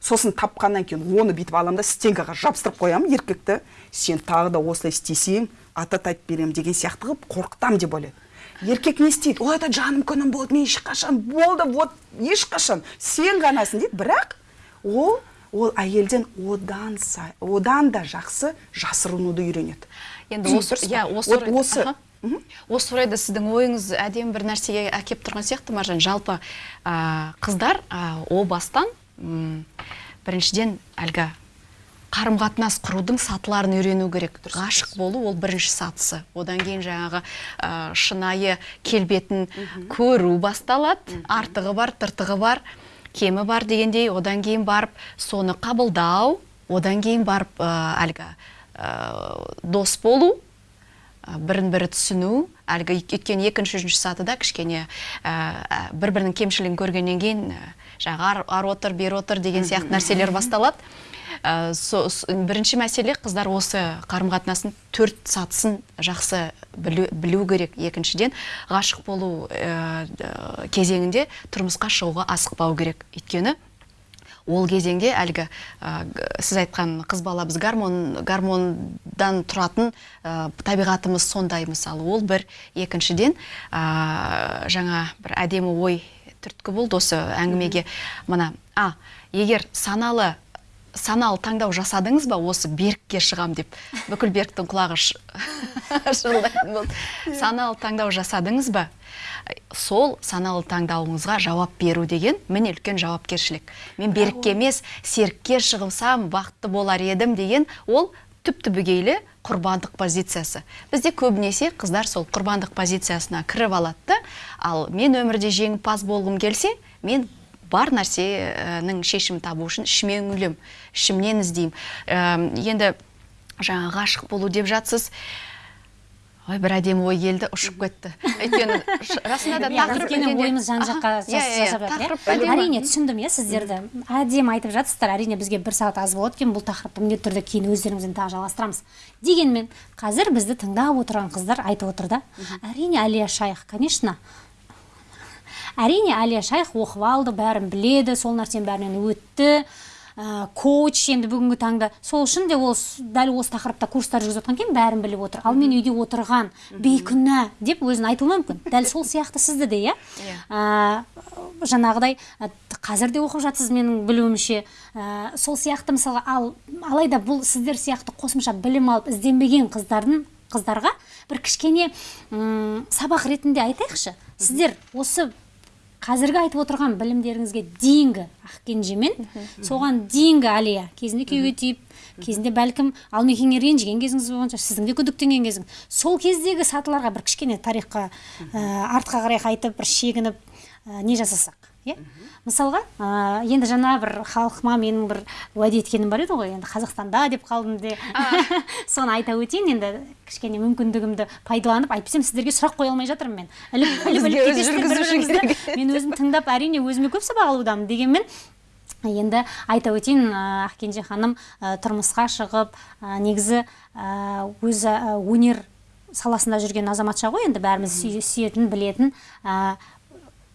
Сосын тапқаннан кейін оны бүйтіп аламын да стенкаға жабыстырып қоямын еркекті. Сен тағы да осылай істесең ата айтып беремін деген сияқты қылып қорқытамын деп ойлайды. Еркек не істейді. Ой это жаным күнім болды мен ешқашан болды вот ешқашан сен ғанасың дейді. Бірақ ол ол әйелден одан сай, одан да жақсы жасырынуды үйренеді. Енді осы иә осы осы осы орайда сіздің ойыңыз әдемі бір нәрсеге әкеп тұрған сияқты маржан. Жалпы ә, қыздар ә, о бастан м, біріншіден әлгі қарым қатынас құрудың сатыларын үйрену керек. Ғашық болу ол бірінші сатысы. Одан кейін жаңағы ә, шынайы келбетін көру басталады. Артығы бар тыртығы бар кемі бар дегендей. Одан кейін барып соны қабылдау одан кейін барып ә, әлгі ә, дос болу ә, бірін бірі түсіну. Әлгі өйткені екінші үшінші сатыда кішкене бір бірінің кемшілігін көргеннен кейін ә, жаңағы ар, ар отыр бер отыр деген сияқты нәрселер басталады. Ә, бірінші мәселе қыздар осы қарым қатынасын төрт сатысын жақсы білу, білу керек. Екіншіден ғашық болу ә, кезеңінде тұрмысқа шығуға асықпау керек. Өйткені ол кезеңде әлгі ә, сіз айтқан қыз бала біз гормон гормондан тұратын ә, табиғатымыз сондай мысалы ол бір. Екіншіден ә, жаңа бір әдемі ой түрткі болды осы әңгімеге. Мына а егер саналы саналы таңдау жасадыңыз ба? Осы берікке шығам деп. Бүкіл беріктің құлағы шырылдайтын болды. Саналы таңдау жасадыңыз ба? Сол саналы таңдауыңызға жауап беру деген міне үлкен жауапкершілік. Мен берікке емес серікке шығылсам бақытты болар едім деген ол түп түбегейлі құрбандық позициясы. Бізде көбінесе қыздар сол құрбандық позициясына кіріп алады ал мен өмірде жеңімпаз болғым келсе мен бар нәрсенің шешімін табу үшін ішіме үңілемін ішімнен іздеймін. Енді жаңа ғашық болу деп жатсыз ой бір әдемі ой келді ұшып кетті. Өйткені расында да тақырып ойымыз жан жаққа иә, иә, иә. әрине түсіндім иә сіздерді. Әдемі айтып жатсыздар әрине бізге бір сағат аз болады екен бұл тақырыпты міндетті түрде кейін өздеріңізбен тағы жалғастырамыз. Дегенмен қазір бізді тыңдап отырған қыздар айтып отыр да. Әрине әлия шайх конечно әрине әлия шайх оқып алды бәрін біледі сол нәрсенің бәрінен өтті. Ә, коуч енді бүгінгі таңда. Сол үшін де ол дәл осы тақырыпта курстар жүргізіп жатқан кейін бәрін біліп отыр. Ал мен үйде отырған бейкүнә деп өзін айтуы мүмкін. Дәл сол сияқты сізді де иә? Ә, жаңағыдай ә, қазір де оқып жатсыз менің білуімше. Ә, сол сияқты мысалға ал алайда бұл сіздер сияқты қосымша білім алып ізденбеген қыздардың қыздарға бір кішкене м, сабақ ретінде айтайықшы. Сіздер осы қазіргі айтып отырған білімдеріңізге дейінгі ақкенжемен соған дейінгі алия кезінде күйеуге тиіп кезінде бәлкім алмекеңе ренжіген кезіңіз болған шығар сіздің де күдіктенген кезіңіз сол кездегі сатыларға бір кішкене тарихқа ә, артқа қарай қайтып бір шегініп ә, не жасасақ? Иә? Мысалға ә, енді жаңа бір халқыма менің бір уәде еткенім бар еді ғой енді қазақстанда деп қалдым де. Соны айта өтейін енді кішкене мүмкіндігімді пайдаланып әйтпесем сіздерге сұрақ қоя алмай жатырмын мен. Іліп іліп іліп мен өзім тыңдап әрине өзіме көп сабақ алудамын дегенмен енді айта өтейін ақкенже ханым ә, тұрмысқа шығып ә, негізі өзі өнер саласында жүрген азаматша ғой енді бәріміз сүй- сүйетін білетін ә,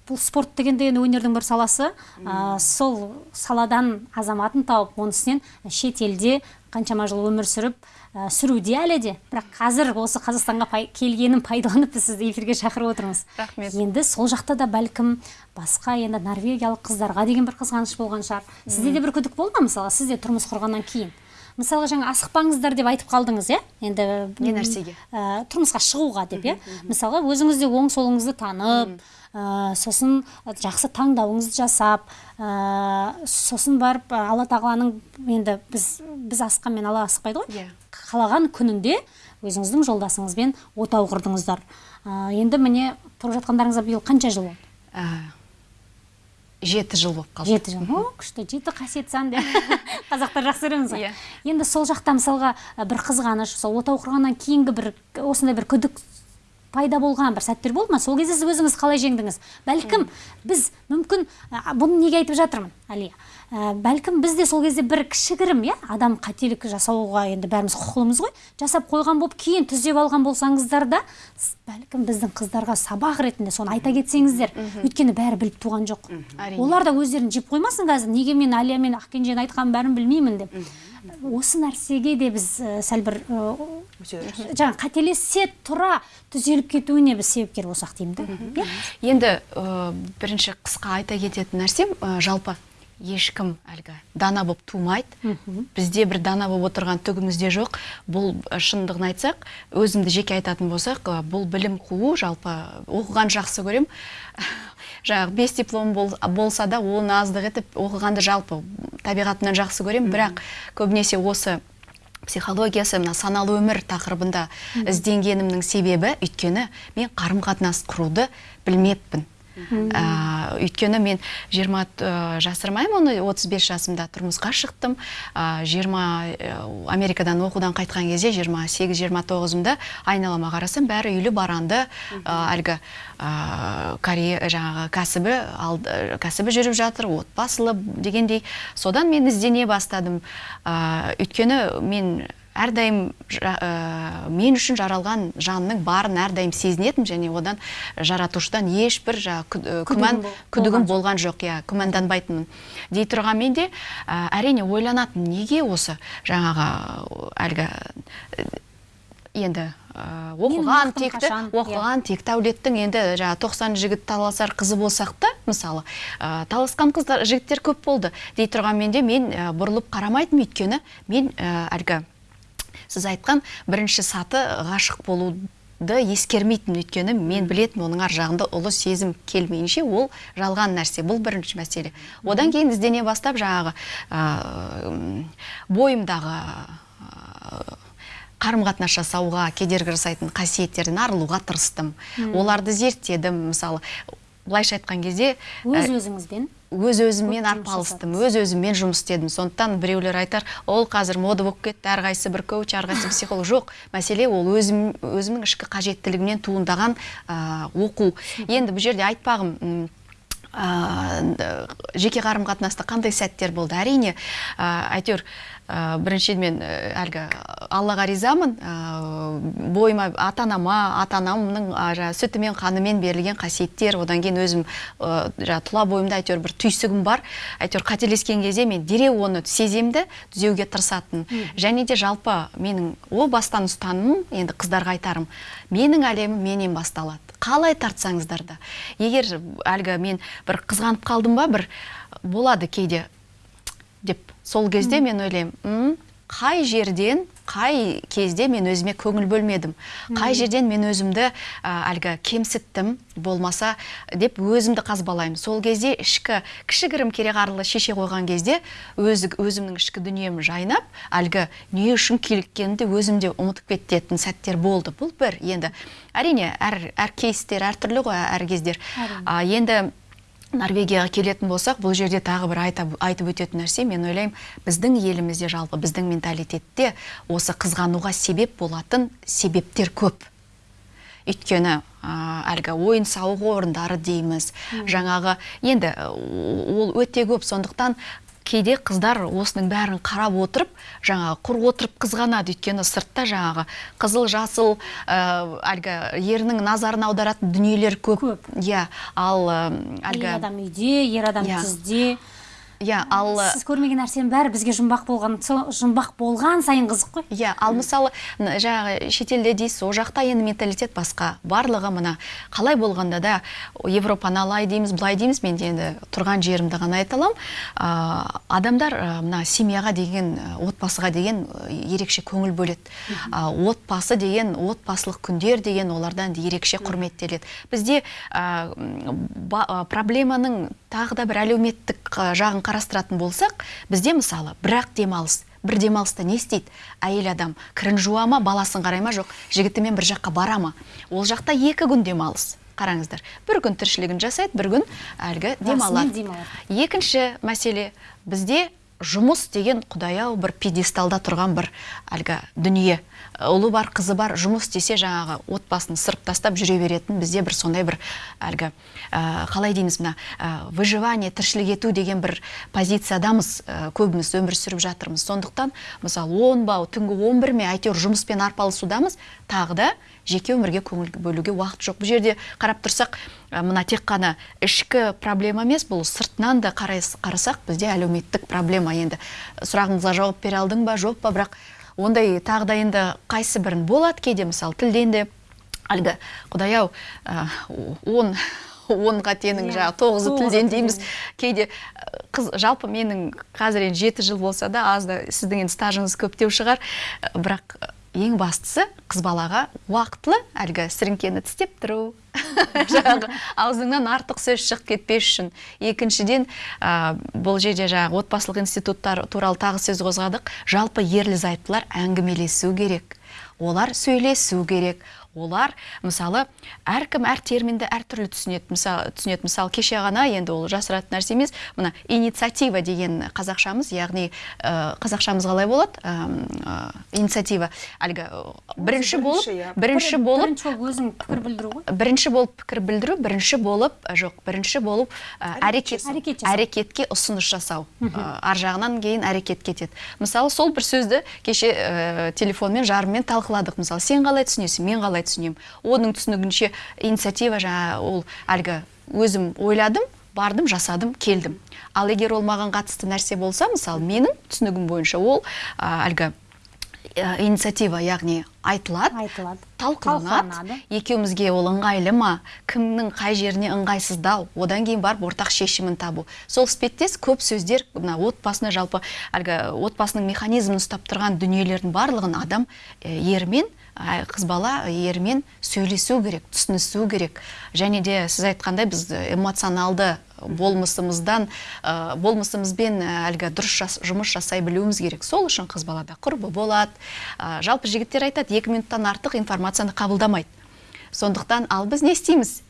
бұл спорт деген де енді өнердің бір саласы. Ә, сол саладан азаматын тауып оның үстінен шетелде қаншама жыл өмір сүріп ә, сүруде әлі де. Бірақ қазір осы қазақстанға пай, келгенін пайдаланып біз сізді эфирге шақырып отырмыз. Рахмет. енді сол жақта да бәлкім басқа енді норвегиялық қыздарға деген бір қызғаныш болған шығар. Сізде де бір күдік болды ма мысалы? Сіз де тұрмыс құрғаннан кейін? Мысалға жаңа асықпаңыздар деп айтып қалдыңыз иә? Енді Не нәрсеге? ә, тұрмысқа шығуға деп иә? Мысалға өзіңіз де оң солыңызды танып сосын жақсы таңдауыңызды жасап ә, сосын барып ә, алла тағаланың енді біз біз асыққанмен алла асықпайды ғой. Иә. қалаған күнінде өзіңіздің жолдасыңызбен отау құрдыңыздар ә, енді міне тұрып жатқандарыңызға биыл қанша жыл болды? Ә, жеті жыл болып қалды. Жеті жыл. О күшті жеті қасиет сан деп қазақтар жақсы көреміз ғой. Иә. енді сол жақта мысалға бір қызғаныш сол ота оқығаннан кейінгі бір осындай бір күдік пайда болған бір сәттер болды ма? Сол кезде сіз өзіңіз қалай жеңдіңіз? Бәлкім біз мүмкін ә, бұны неге айтып жатырмын әлия? Ә, бәлкім біз де сол кезде бір кішігірім иә адам қателік жасауға енді бәріміз құқылымыз ғой жасап қойған болып кейін түзеп алған болсаңыздар да бәлкім біздің қыздарға сабақ ретінде соны айта кетсеңіздер өйткені бәрі біліп туған жоқ. Олар да өздерін жеп қоймасын қазір. Неге мен әлия мен ақкенженің айтқанын бәрін білмеймін деп. Осы нәрсеге де біз сәл бір жаңа қателесе тұра түзеліп кетуіне біз себепкер болсақ деймін да. Иә? Енді ә, бірінші қысқа айта кететін нәрсем ә, жалпы ешкім әлгі дана болып тумайды. Бізде бір дана болып отырған түгіміз де жоқ. Бұл шындығын айтсақ өзімді жеке айтатын болсақ бұл білім қуу жалпы оқыған жақсы көрем. Жаңағы бес диплом бол, болса да оны аздық етіп оқығанды жалпы табиғатымнан жақсы көрем бірақ көбінесе осы психологиясы мына саналы өмір тақырыбында ізденгенімнің себебі өйткені мен қарым қатынас құруды білмеппін. Ә, өйткені мен 20 ә, жасырмаймын оны 35 жасымда тұрмысқа шықтым. Ә, 20 ә, америкадан оқудан қайтқан кезде 28-29-ымда айналама қарасам бәрі үйлі баранды әлгі ә, корея жаңағы кәсібі алды, кәсібі жүріп жатыр отбасылы дегендей. Содан мен іздене бастадым. Ә, өйткені мен әрдайым жа- ә, мен үшін жаралған жанның барын әрдайым сезінетім және одан жаратушыдан ешбір кү- ә, күмән күдігім болған жоқ иә күмәнданбайтынмын дей тұрғанмен де ә, әрине ойланатын неге осы жаңағы әлгі енді ә, оқыған текті? Иә. оқыған текті әулеттің енді жаңағы тоқсан жігіт таласар қызы болсақ та мысалы ә, таласқан қыздар жігіттер көп болды дей тұрғанмен де мен ә, бұрылып қарамайтынмын өйткені мен ә, әлгі сіз айтқан бірінші саты ғашық болуды ескермейтін өйткені мен білетін оның ар жағында ұлы сезім келмейінше ол жалған нәрсе. Бұл бірінші мәселе. Одан кейін іздене бастап жаңағы ә, бойымдағы ә, қарым қатынас жасауға кедергі жасайтын қасиеттерден арылуға тырыстым. Оларды зерттедім. Мысалы былайша айтқан кезде өз өзіңізбен өз өзіммен арпалыстым өз өзіммен жұмыс істедім. Сондықтан біреулер айтар ол қазір мода болып кетті әрқайсысы бір коуч әрқайсысы психолог жоқ мәселе ол өзім, өзімнің ішкі қажеттілігімнен туындаған ә, оқу. Енді бұл жерде айтпағым ә, жеке қарым қатынаста қандай сәттер болды? Әрине ә, әйтеуір ә, біріншіден ә, әлгі аллаға ризамын. Ә, бойыма ата анама ата анамның ә, жаңағы сүті мен қанымен берілген қасиеттер. Одан кейін өзім ә, жаңағы тұла бойымда әйтеуір бір түйсігім бар. Әйтеуір қателескен кезде мен дереу оны сеземді түзеуге тырысатын. Және де жалпы менің о бастан ұстанымым енді қыздарға айтарым менің әлемім менен басталады. Қалай тартсаңыздар да. Егер әлгі мен бір қызғанып қалдым ба бір болады кейде. Сол кезде мен ойлаймын «М, қай жерден қай кезде мен өзіме көңіл бөлмедім? Қай жерден мен өзімді ә, әлгі кемсіттім болмаса деп өзімді қазбалаймын. Сол кезде ішкі кішігірім кереғарлы шеше қойған кезде өзі, өзімнің ішкі дүнием жайнап әлгі не үшін киліккенімді өзім де ұмытып кететін сәттер болды. Бұл бір енді әрине әр, әр кейстер әртүрлі ғой әр кездер. А, енді норвегияға келетін болсақ бұл жерде тағы бір айтап, айтып өтетін нәрсе мен ойлаймын біздің елімізде жалпы біздің менталитетте осы қызғануға себеп болатын себептер көп. Өйткені әлгі ойын сауық орындары дейміз. Жаңағы енді ол өте көп. Сондықтан кейде қыздар осының бәрін қарап отырып жаңағы құр отырып қызғанады. Өйткені сыртта жаңағы қызыл жасыл ә, әлгі ерінің назарын аударатын дүниелер көп. Иә ал әйел әлгі адам үйде ер адам Иә. Иә ал сіз көрмеген нәрсенің бәрі бізге жұмбақ болған жұмбақ болған сайын қызық қой. Иә ал мысалы жаңағы шетелде дейсіз ол жақта енді менталитет басқа. Барлығы мына қалай болғанда да европаны алай дейміз былай дейміз мен енді тұрған жерімді ғана айта аламын ә, адамдар ә, мына семьяға деген отбасыға деген ерекше көңіл бөледі. Ә, отбасы деген отбасылық күндер деген олардан ерекше құрметтеледі. Бізде ә, ба- ә, проблеманың тағы да бір әлеуметтік жағын қарастыратын болсақ бізде мысалы бірақ демалыс бір демалыста не істейді? Әйел адам кірін жуа ма баласын қарай ма? Жоқ жігітімен бір жаққа бара ма? Ол жақта екі күн демалыс қараңыздар. Бір күн тіршілігін жасайды бір күн әлгі демалады. екінші мәселе бізде жұмыс деген құдай ау бір пьедесталда тұрған бір әлгі дүние. Ұлы бар қызы бар жұмыс десе жаңағы отбасын сырып тастап жүре беретін бізде бір сондай бір әлгі ә, қалай дейміз мына ә, выживание тіршілік ету деген бір позициядамыз ә, көбіміз өмір сүріп жатырмыз. Сондықтан мысалы он ба түнгі он бір ме әйтеуір жұмыспен арпалысудамыз тағы да жеке өмірге көңіл бөлуге уақыт жоқ. Бұл жерде қарап тұрсақ ә, мына тек қана ішкі проблема емес бұл сыртынан да қарасақ бізде әлеуметтік проблема енді. Сұрағыңызға жауап бере алдың ба жоқ па? Бірақ ондай тағы да енді қайсы бірін болады кейде? Мысалы тілден де. Әлгі құдай ау ә, он онға тенің Иә, жаңағы тоғызы тілден дейміз. Кейде қыз жалпы менің қазір енді жеті жыл болса да аз да сіздің енді стажыңыз көптеу шығар. Бірақ ең бастысы қыз балаға уақытылы әлгі сіріңкені тістеп тұру. Жаңағы аузыңнан артық сөз шығып кетпес үшін. Екіншіден ә, бұл жерде жаңағы отбасылық институттар туралы тағы сөз қозғадық. Жалпы ерлі зайыптылар әңгімелесу керек. Олар сөйлесу керек. Олар мысалы әркім әр терминді әртүрлі түсінеді. Мысалы түсінеді. Мысалы кеше ғана енді ол жасыратын нәрсе емес мына инициатива деген қазақшамыз яғни ә, қазақшамыз қалай болады? Ә, инициатива. Әлгі бірінші болып бірінші, иә. болып өзің пікір білдіру ғой. бірінші болып пікір білдіру бірінші болып жоқ бірінші болып ә, әрекет әрекетке ұсыныс жасау. Ар жағынан кейін әрекет кетеді. Мысалы сол бір сөзді кеше телефонмен жарыммен талқыладық. Мысалы сен қалай түсінесің мен қалай түсінемін оның түсінігінше инициатива жаңа ол әлгі өзім ойладым бардым жасадым келдім. Ал егер ол маған қатысты нәрсе болса мысалы менің түсінігім бойынша ол әлгі ә, инициатива яғни айтылады айтылады. талқыланады. Екеумізге ол ыңғайлы ма? Кімнің қай жеріне ыңғайсыздау одан кейін барып ортақ шешімін табу. Сол іспеттес көп сөздер мына отбасына жалпы әлгі отбасының механизмін ұстап тұрған дүниелердің барлығын адам ермен қыз бала ермен сөйлесу керек түсінісу керек. Және де сіз айтқандай біз эмоционалды болмысымыздан ә, болмысымызбен әлгі дұрыс жас- жұмыс жасай білуіміз керек. Сол үшін қыз балада құрбы болады. Ә, жалпы жігіттер айтады екі минуттан артық информацияны қабылдамайды. Сондықтан ал біз не істейміз?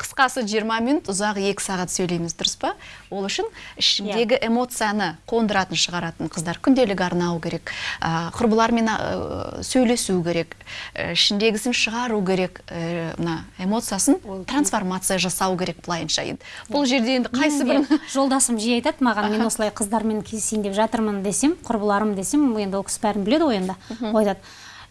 Қысқасы 20 минут ұзағы екі сағат сөйлейміз дұрыс па? Ол үшін ішіндегі эмоцияны қондыратын шығаратын қыздар күнделік арнау керек ә, құрбылармен ә, сөйлесу керек ә, ішіндегісін шығару керек ә, мына эмоциясын трансформация жасау керек былайынша енді. Бұл жерде енді қайсы де жолдасым жиі айтады маған мен осылай қыздармен кездесейін деп жатырмын десем құрбыларым десем енді ол кісі бәрін біледі ғой енді ол айтады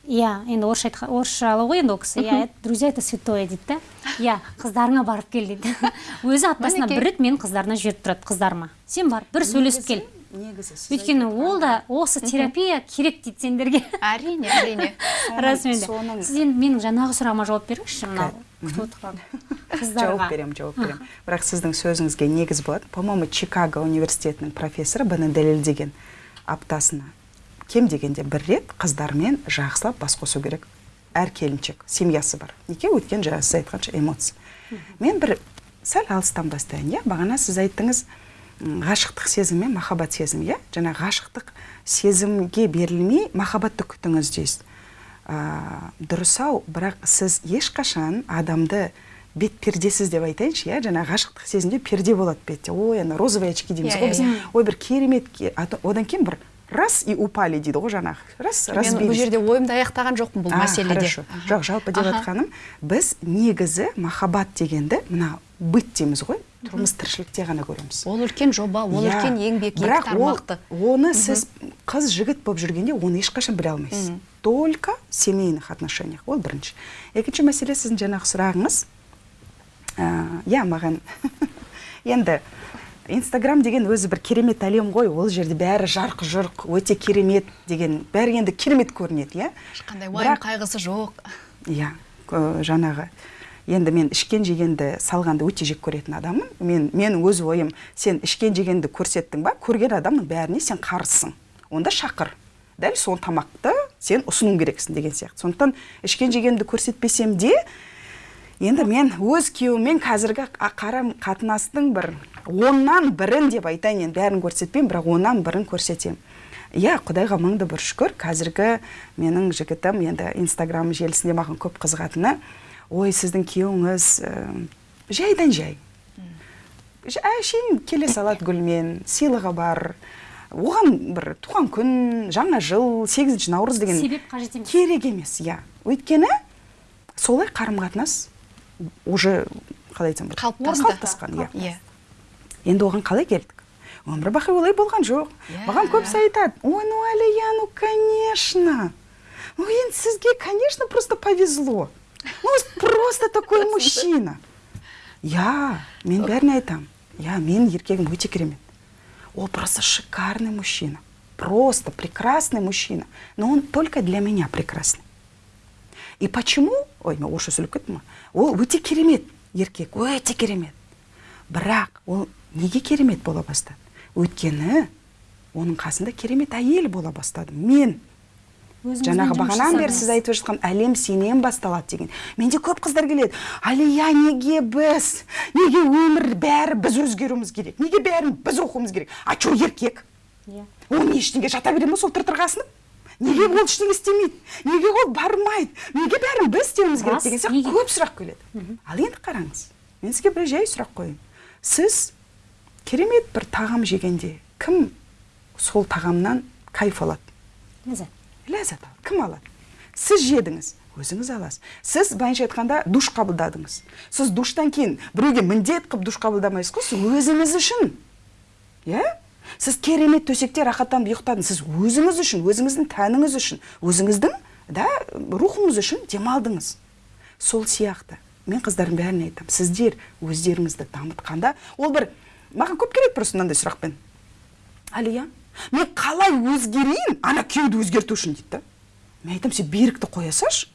иә енді орысша айтқа- орысшалы ғой енді ол кісі. Иә друзья это святое дейді да. Иә қыздарыңа барып кел дейді. Өзі аптасына бір рет менің қыздарына жіберіп тұрады қыздарыма. Сен бар бір сөйлесіп кел. Негізі өйткені ол да осы терапия керек дейді сендерге. Әрине әрине. Расымен де. сіз енді менің жаңағы сұрағыма жауап беріңізші мынау. Күтіп отырған қыздарға жауап беремін жауап беремін. Бірақ сіздің сөзіңізге негіз болады. По моему чикаго университетінің профессоры бұны дәлелдеген аптасына. Кем дегенде бір рет қыздармен жақсылап бас қосу керек. Әр келіншек семьясы бар. Неге өйткені жаңа сіз айтқанша эмоция. Мен бір сәл алыстан бастайын иә? Бағана сіз айттыңыз ғашықтық сезім мен махаббат сезімі иә? Жаңа ғашықтық сезімге берілмей махаббатты күтіңіз дейсіз. Ә, дұрыс ау бірақ сіз ешқашан адамды бет пердесіз деп айтайыншы иә? Жаңа ғашықтық сезімде перде болады бетте. Ой ана розовые очки дейміз Иә, ғой иә, біз иә. ой бір керемет одан кейін бір раз и упали дейді ғой жаңағы раз мен бұл жерде ойымды аяқтаған жоқпын бұл мәселеде. жоқ жалпы деп жатқаным біз негізі махаббат дегенді мына быт дейміз ғой тұрмыс тіршілікте ғана көреміз. Ол үлкен жоба ол Иә. үлкен еңбек бірақ ол- оны сіз қыз жігіт болып жүргенде оны ешқашан біле алмайсыз. Только в семейных отношениях. Ол бірінші. Екінші мәселе сіздің жаңағы сұрағыңыз. Ә, иә маған. Енді инстаграм деген өзі бір керемет әлем ғой. Ол жерде бәрі жарқ жұрқ өте керемет деген. Бәрі енді керемет көрінеді иә? Ешқандай уайым Бірақ- қайғысы жоқ. Иә жаңағы. Енді мен ішкен жегенді салғанды өте жек көретін адаммын. Мен менің өз ойым сен ішкен жегенді көрсеттің ба көрген адамның бәріне сен қарызсың онда шақыр. Дәл сол тамақты сен ұсыну керексің деген сияқты. Сондықтан ішкен жегенді көрсетпесем де енді мен өз күйеуіммен қазіргі қарым қатынастың бір оннан бірін деп айтайын енді бәрін көрсетпеймін бірақ оннан бірін көрсетемін. Иә құдайға мың да бір шүкір. Қазіргі менің жігітім енді инстаграм желісінде маған көп қызығатыны. Ой сіздің күйеуіңіз ә, жайдан жай. Әшейін келе салады гүлмен сыйлығы бар. Оған бір туған күн жаңа жыл сегізінші наурыз деген себеп қажет емес. керек емес иә. Өйткені солай қарым қатынас уже қалай айтсам болады қалыптасты қалыптасқан иә. иә. Енді оған қалай келдік? Өмір бақи олай болған жоқ. Иә. маған көбісі айтады ой ну әлия ну конечно. Ну енді сізге конечно просто повезло. Ну просто такой мужчина иә мен бәріне айтамын иә менің еркегім өте керемет. Ол просто шикарный мужчина. Просто прекрасный мужчина. Но он только для меня прекрасный. И почему? Ой мен орысша сөйлеп кеттім ғой. Ол өте керемет. Еркек өте керемет. Бірақ ол неге керемет бола бастады? Өйткені оның қасында керемет әйел бола бастады. Мен жаңағы бағанадан бері сіз айтып жатқан әлем сенен басталады деген. Менде көп қыздар келеді. Алия неге біз неге өмір бәрі біз өзгеруіміз керек? Неге бәрін біз оқуымыз керек? А че еркек? Иә. Ол не ештеңе жата бере ма сол тыртырға асынып неге ол ештеңе істемейді? Неге ол бармайды? Неге бәрін біз істеуіміз керек деген сияқты көп сұрақ келеді. Ал енді қараңыз мен сізге бір жай сұрақ қояйын. Сіз керемет бір тағам жегенде кім сол тағамнан кайф алады? Ләззат. Ләззат алады. Кім алады? Сіз жедіңіз өзіңіз аласыз. Сіз былайша айтқанда душ қабылдадыңыз. Сіз душтан кейін біреуге міндет қылып душ қабылдамайсыз ғой сіз өзіңіз үшін. Иә? Сіз керемет төсекте рахаттанып ұйықтадыңыз. Сіз өзіңіз үшін өзіңіздің тәніңіз үшін өзіңіздің да рухыңыз үшін демалдыңыз. Сол сияқты. Мен қыздардың бәріне айтамын. Сіздер өздеріңізді дамытқанда ол бір маған көп келеді просто мынандай сұрақпен. Алия мен қалай өзгерейін ана күйеуді өзгерту үшін дейді да. Мен айтамын сен берікті қоя салшы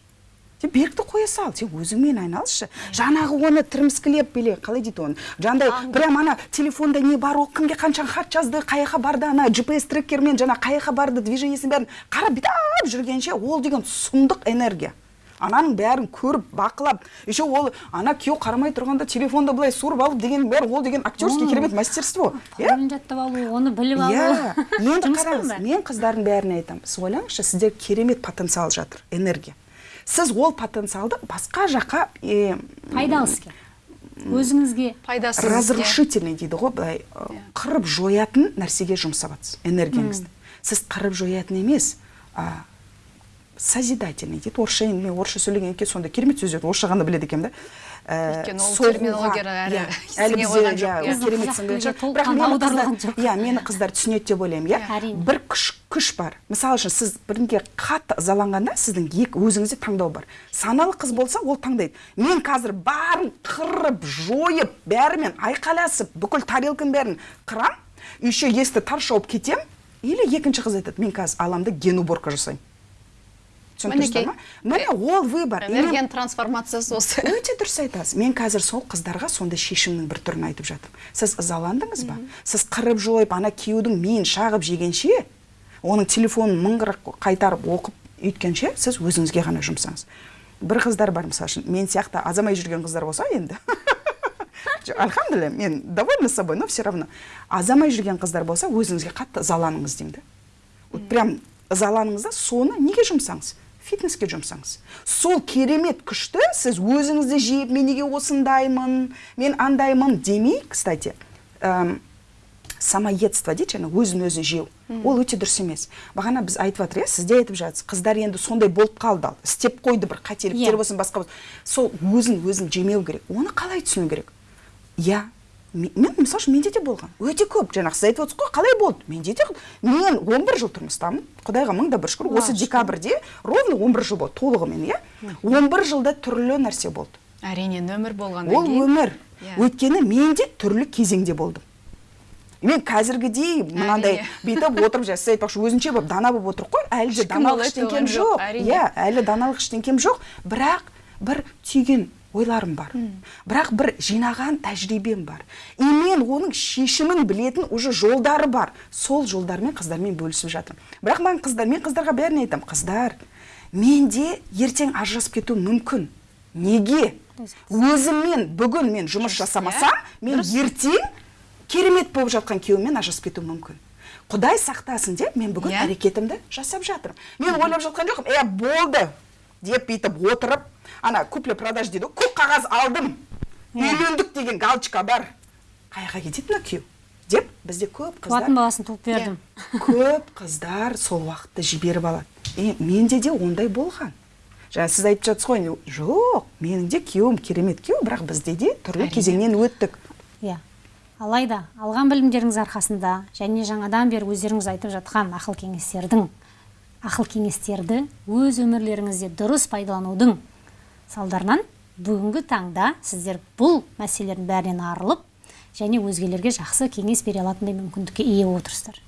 сен берікті қоя сал сен өзіңмен айналысшы жаңағы оны тірімскілеп биле қалай дейді оны? Жаңағыдай прям ана телефонда не бар ол кімге қанша хат жазды қай жаққа барды ана gps трекермен жаңа қай жаққа барды движениесін бәрін қарап бүйтіп жүргенше ол деген сұмдық энергия. Ананың бәрін көріп бақылап еще ол ана күйеу қарамай тұрғанда телефонды былай суырып алып деген бәрі ол деген актерский керемет мастерство иә? жаттап алу оны біліп алу иә енді қараңыз мен қыздардың бәріне айтамын сіз ойлаңызшы сізде керемет потенциал жатыр энергия. Сіз ол потенциалды басқа жаққа пайдалы іске өзіңізге пайдасыз разрушительный дейді ғой былай ы, қырып жоятын нәрсеге жұмсап жатсыз энергияңызды сіз қырып жоятын емес а, созидательный дейді орысша енді мен орысша сөйлегеннен кейін сондай керемет сөздерді орысша ғана біледі екенмін да. Өйткені ол әлі бізде, иә, керемет сіңген жоқ. бірақ мені қыздар- жоқ. иә мені қыздар түсінеді деп ойлаймын иә. Әрине. бір күш күш бар. Мысалы үшін сіз бірінге қатты ызаланғанда сіздің екі өзіңізде таңдау бар. Саналы қыз болса ол таңдайды. Мен қазір барын қырып жойып бәрімен айқайласып бүкіл тарелканың бәрін қырам еще есікті тарс жауып кетемін или екінші қыз айтады мен қазір аламын да ген уборка жасаймын түсініктірсіздер ма міне ол выбор. Энергияның трансформациясы осы. Өте дұрыс айтасыз. Мен қазір сол қыздарға сондай шешімнің бір түрін айтып жатырмын. Сіз ызаландыңыз ба? Сіз қырып жойып ана күйеудің миын шағып жегенше оның телефонын мыңғырып қайтарып оқып үйткенше сіз өзіңізге ғана жұмсаңыз. Бір қыздар бар мысалы үшін мен сияқты азамай жүрген қыздар болса енді. Альхамдулилля мен довольна собой но все равно. Азамай жүрген қыздар болса өзіңізге қатты ызаланыңыз деймін да вот прям ызаланыңыз да соны неге жұмсаңыз? Фитнеске жұмсаңыз сол керемет күшті сіз өзіңізді жеп мен неге осындаймын? Мен андаймын демей кстати эм, самоедство дейді жаңа өзін өзі жеу. Ол өте дұрыс емес. Бағана біз айтып жатыр иә сіз де айтып жатсыз қыздар енді сондай болып қалды ал. Істеп қойды бір қателіктер Иә. болсын басқа болсын. Сол өзін өзін жемеу керек. Оны қалай түсіну керек? Иә мен мысалы үшін менде де болған өте көп. Жаңағы сіз айтып отырсыз ғой қалай болды? Менде де мен 11 жыл тұрмыстамын. Құдайға мың да бір шүкір. Осы декабрьде ровно 11 жыл болды толығымен иә? 11 жылда түрлі нәрсе болды. Әрине нөмір болғаннан ол өмір. Өйткені мен де түрлі кезеңде болдым. Мен қазіргідей мынандай бүйтіп отырып жаңа сіз айтпақшы өзінше болып дана болып отырық қой. Әлі де даналық ештеңкем жоқ, иә әлі даналық ештеңкем жоқ. Бірақ бір түйген ойларым бар. Бірақ бір жинаған тәжірибем бар. И мен оның шешімін білетін уже жолдары бар. Сол жолдармен қыздармен бөлісіп жатырмын. Бірақ маған қыздар мен қыздарға бәріне айтамын. Қыздар менде ертең ажырасып кетуім мүмкін. Неге? Өзіммен бүгін мен жұмыс жасамасам мен ертең керемет болып жатқан күйеуіммен ажырасып кетуім мүмкін. Құдай сақтасын деп мен бүгін Иә. әрекетімді жасап жатырмын. Мен ойлап жатқан жоқпын е болды! деп бүйтіп отырып ана купле продаж дейді ғой. Көк қағаз алдым. Үйлендік деген галочка бар. Қай жаққа кетеді мына күйеу? Деп бізде көп қыздар туатын баласын туып бердім. Көп қыздар сол уақытты жіберіп алады. И менде де ондай болған. Жаңа сіз айтып жатсыз ғой жоқ менің де күйеуім керемет күйеу бірақ бізде де түрлі кезеңнен өттік. Иә. Алайда алған білімдеріңіз арқасында және жаңадан бері өздеріңіз айтып жатқан ақыл кеңестердің ақыл кеңестерді өз өмірлеріңізде дұрыс пайдаланудың салдарынан бүгінгі таңда сіздер бұл мәселелердің бәрінен арылып және өзгелерге жақсы кеңес бере алатындай мүмкіндікке ие отырсыздар.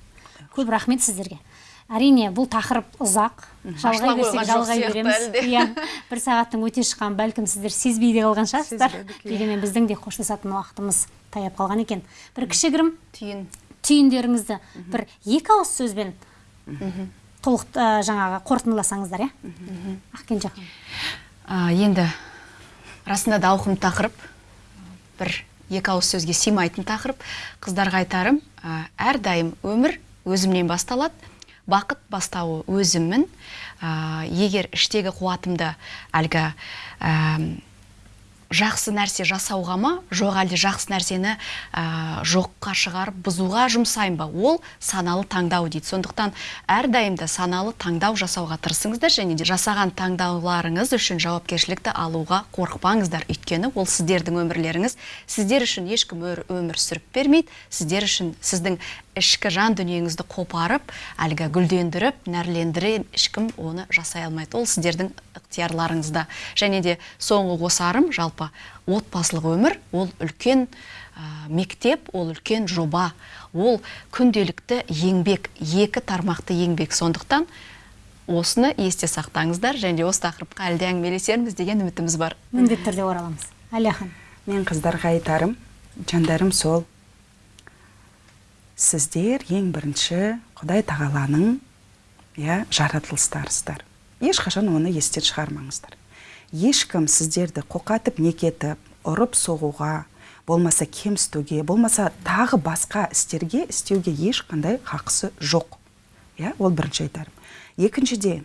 Көп рахмет сіздерге. Әрине бұл тақырып ұзақ. Жалғай берсек жалғай береміз. иә бір сағаттың өте шыққанын бәлкім сіздер сезбей де қалған шығарсыздар. Иә. дегенмен біздің де қоштасатын уақытымыз таяп қалған екен. Бір кішігірім түйін. түйіндеріңізді бір екі ауыз сөзбен толық жаңағы қорытындыласаңыздар иә? Ақкенже ханым. А, енді расында да ауқымды тақырып бір екі ауыз сөзге сыймайтын тақырып. Қыздарға айтарым а, әрдайым өмір өзімнен басталады бақыт бастауы өзіммін А, егер іштегі қуатымды әлгі жақсы нәрсе жасауға ма? Жоқ әлде жақсы нәрсені ә, жоққа шығарып бұзуға жұмсаймын ба? Ол саналы таңдау дейді. Сондықтан әрдайым да саналы таңдау жасауға тырысыңыздар және де жасаған таңдауларыңыз үшін жауапкершілікті алуға қорықпаңыздар. Өйткені ол сіздердің өмірлеріңіз. Сіздер үшін ешкім өмір сүріп бермейді. Сіздер үшін сіздің ішкі жан дүниеңізді қопарып әлгі гүлдендіріп нәрлендіре ешкім оны жасай алмайды. Ол сіздердің ықтиярларыңызда және де соңғы қосарым жалпы отбасылық өмір ол үлкен ә, мектеп ол үлкен жоба. Ол күнделікті еңбек екі тармақты еңбек. Сондықтан осыны есте сақтаңыздар. Және де осы тақырыпқа әлі де әңгімелесерміз деген үмітіміз бар. Міндетті түрде ораламыз. Әлия мен қыздарға айтарым жандарым сол. Сіздер ең бірінші құдай тағаланың иә жаратылыстарысыздар. Ешқашан оны естен шығармаңыздар. Ешкім сіздерді қоқатып некетіп ұрып соғуға болмаса кемсітуге болмаса тағы басқа істерге істеуге ешқандай хақысы жоқ. Иә ол бірінші айтарым. Екіншіден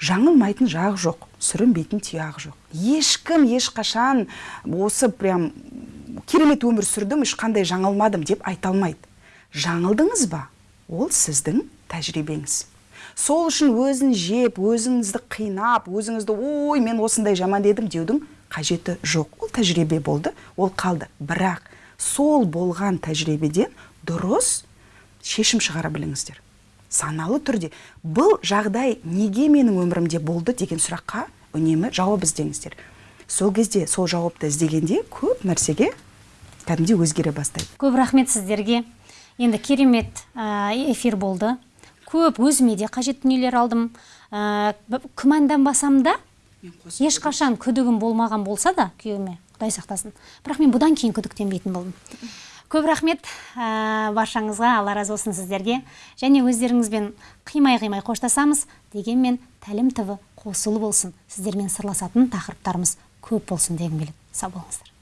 жаңылмайтын жақ жоқ сүрінбейтін тұяқ жоқ. Ешкім ешқашан осы прям керемет өмір сүрдім ешқандай жаңылмадым деп айта алмайды. Жаңылдыңыз ба? Ол сіздің тәжірибеңіз. Сол үшін өзін жеп өзіңізді қинап өзіңізді ой мен осындай жаман едім деудің қажеті жоқ. Ол тәжірибе болды ол қалды. Бірақ сол болған тәжірибеден дұрыс шешім шығара біліңіздер. Саналы түрде бұл жағдай неге менің өмірімде болды? деген сұраққа үнемі жауап іздеңіздер. Сол кезде сол жауапты іздегенде көп нәрсеге кәдімгідей өзгере бастайды. Көп рахмет сіздерге. Енді керемет эфир болды. Көп өзіме де қажет дүниелер алдым. Ә, күмәнданбасам да ешқашан күдігім болмаған болса да күйеуіме құдай сақтасын. Бірақ мен бұдан кейін күдіктенбейтін болдым. Көп рахмет ә, баршаңызға. Алла разы болсын сіздерге. Және өздеріңізбен қимай қимай қоштасамыз дегенмен тәлім тв қосулы болсын. Сіздермен сырласатын тақырыптарымыз көп болсын дегім келеді. Сау болыңыздар.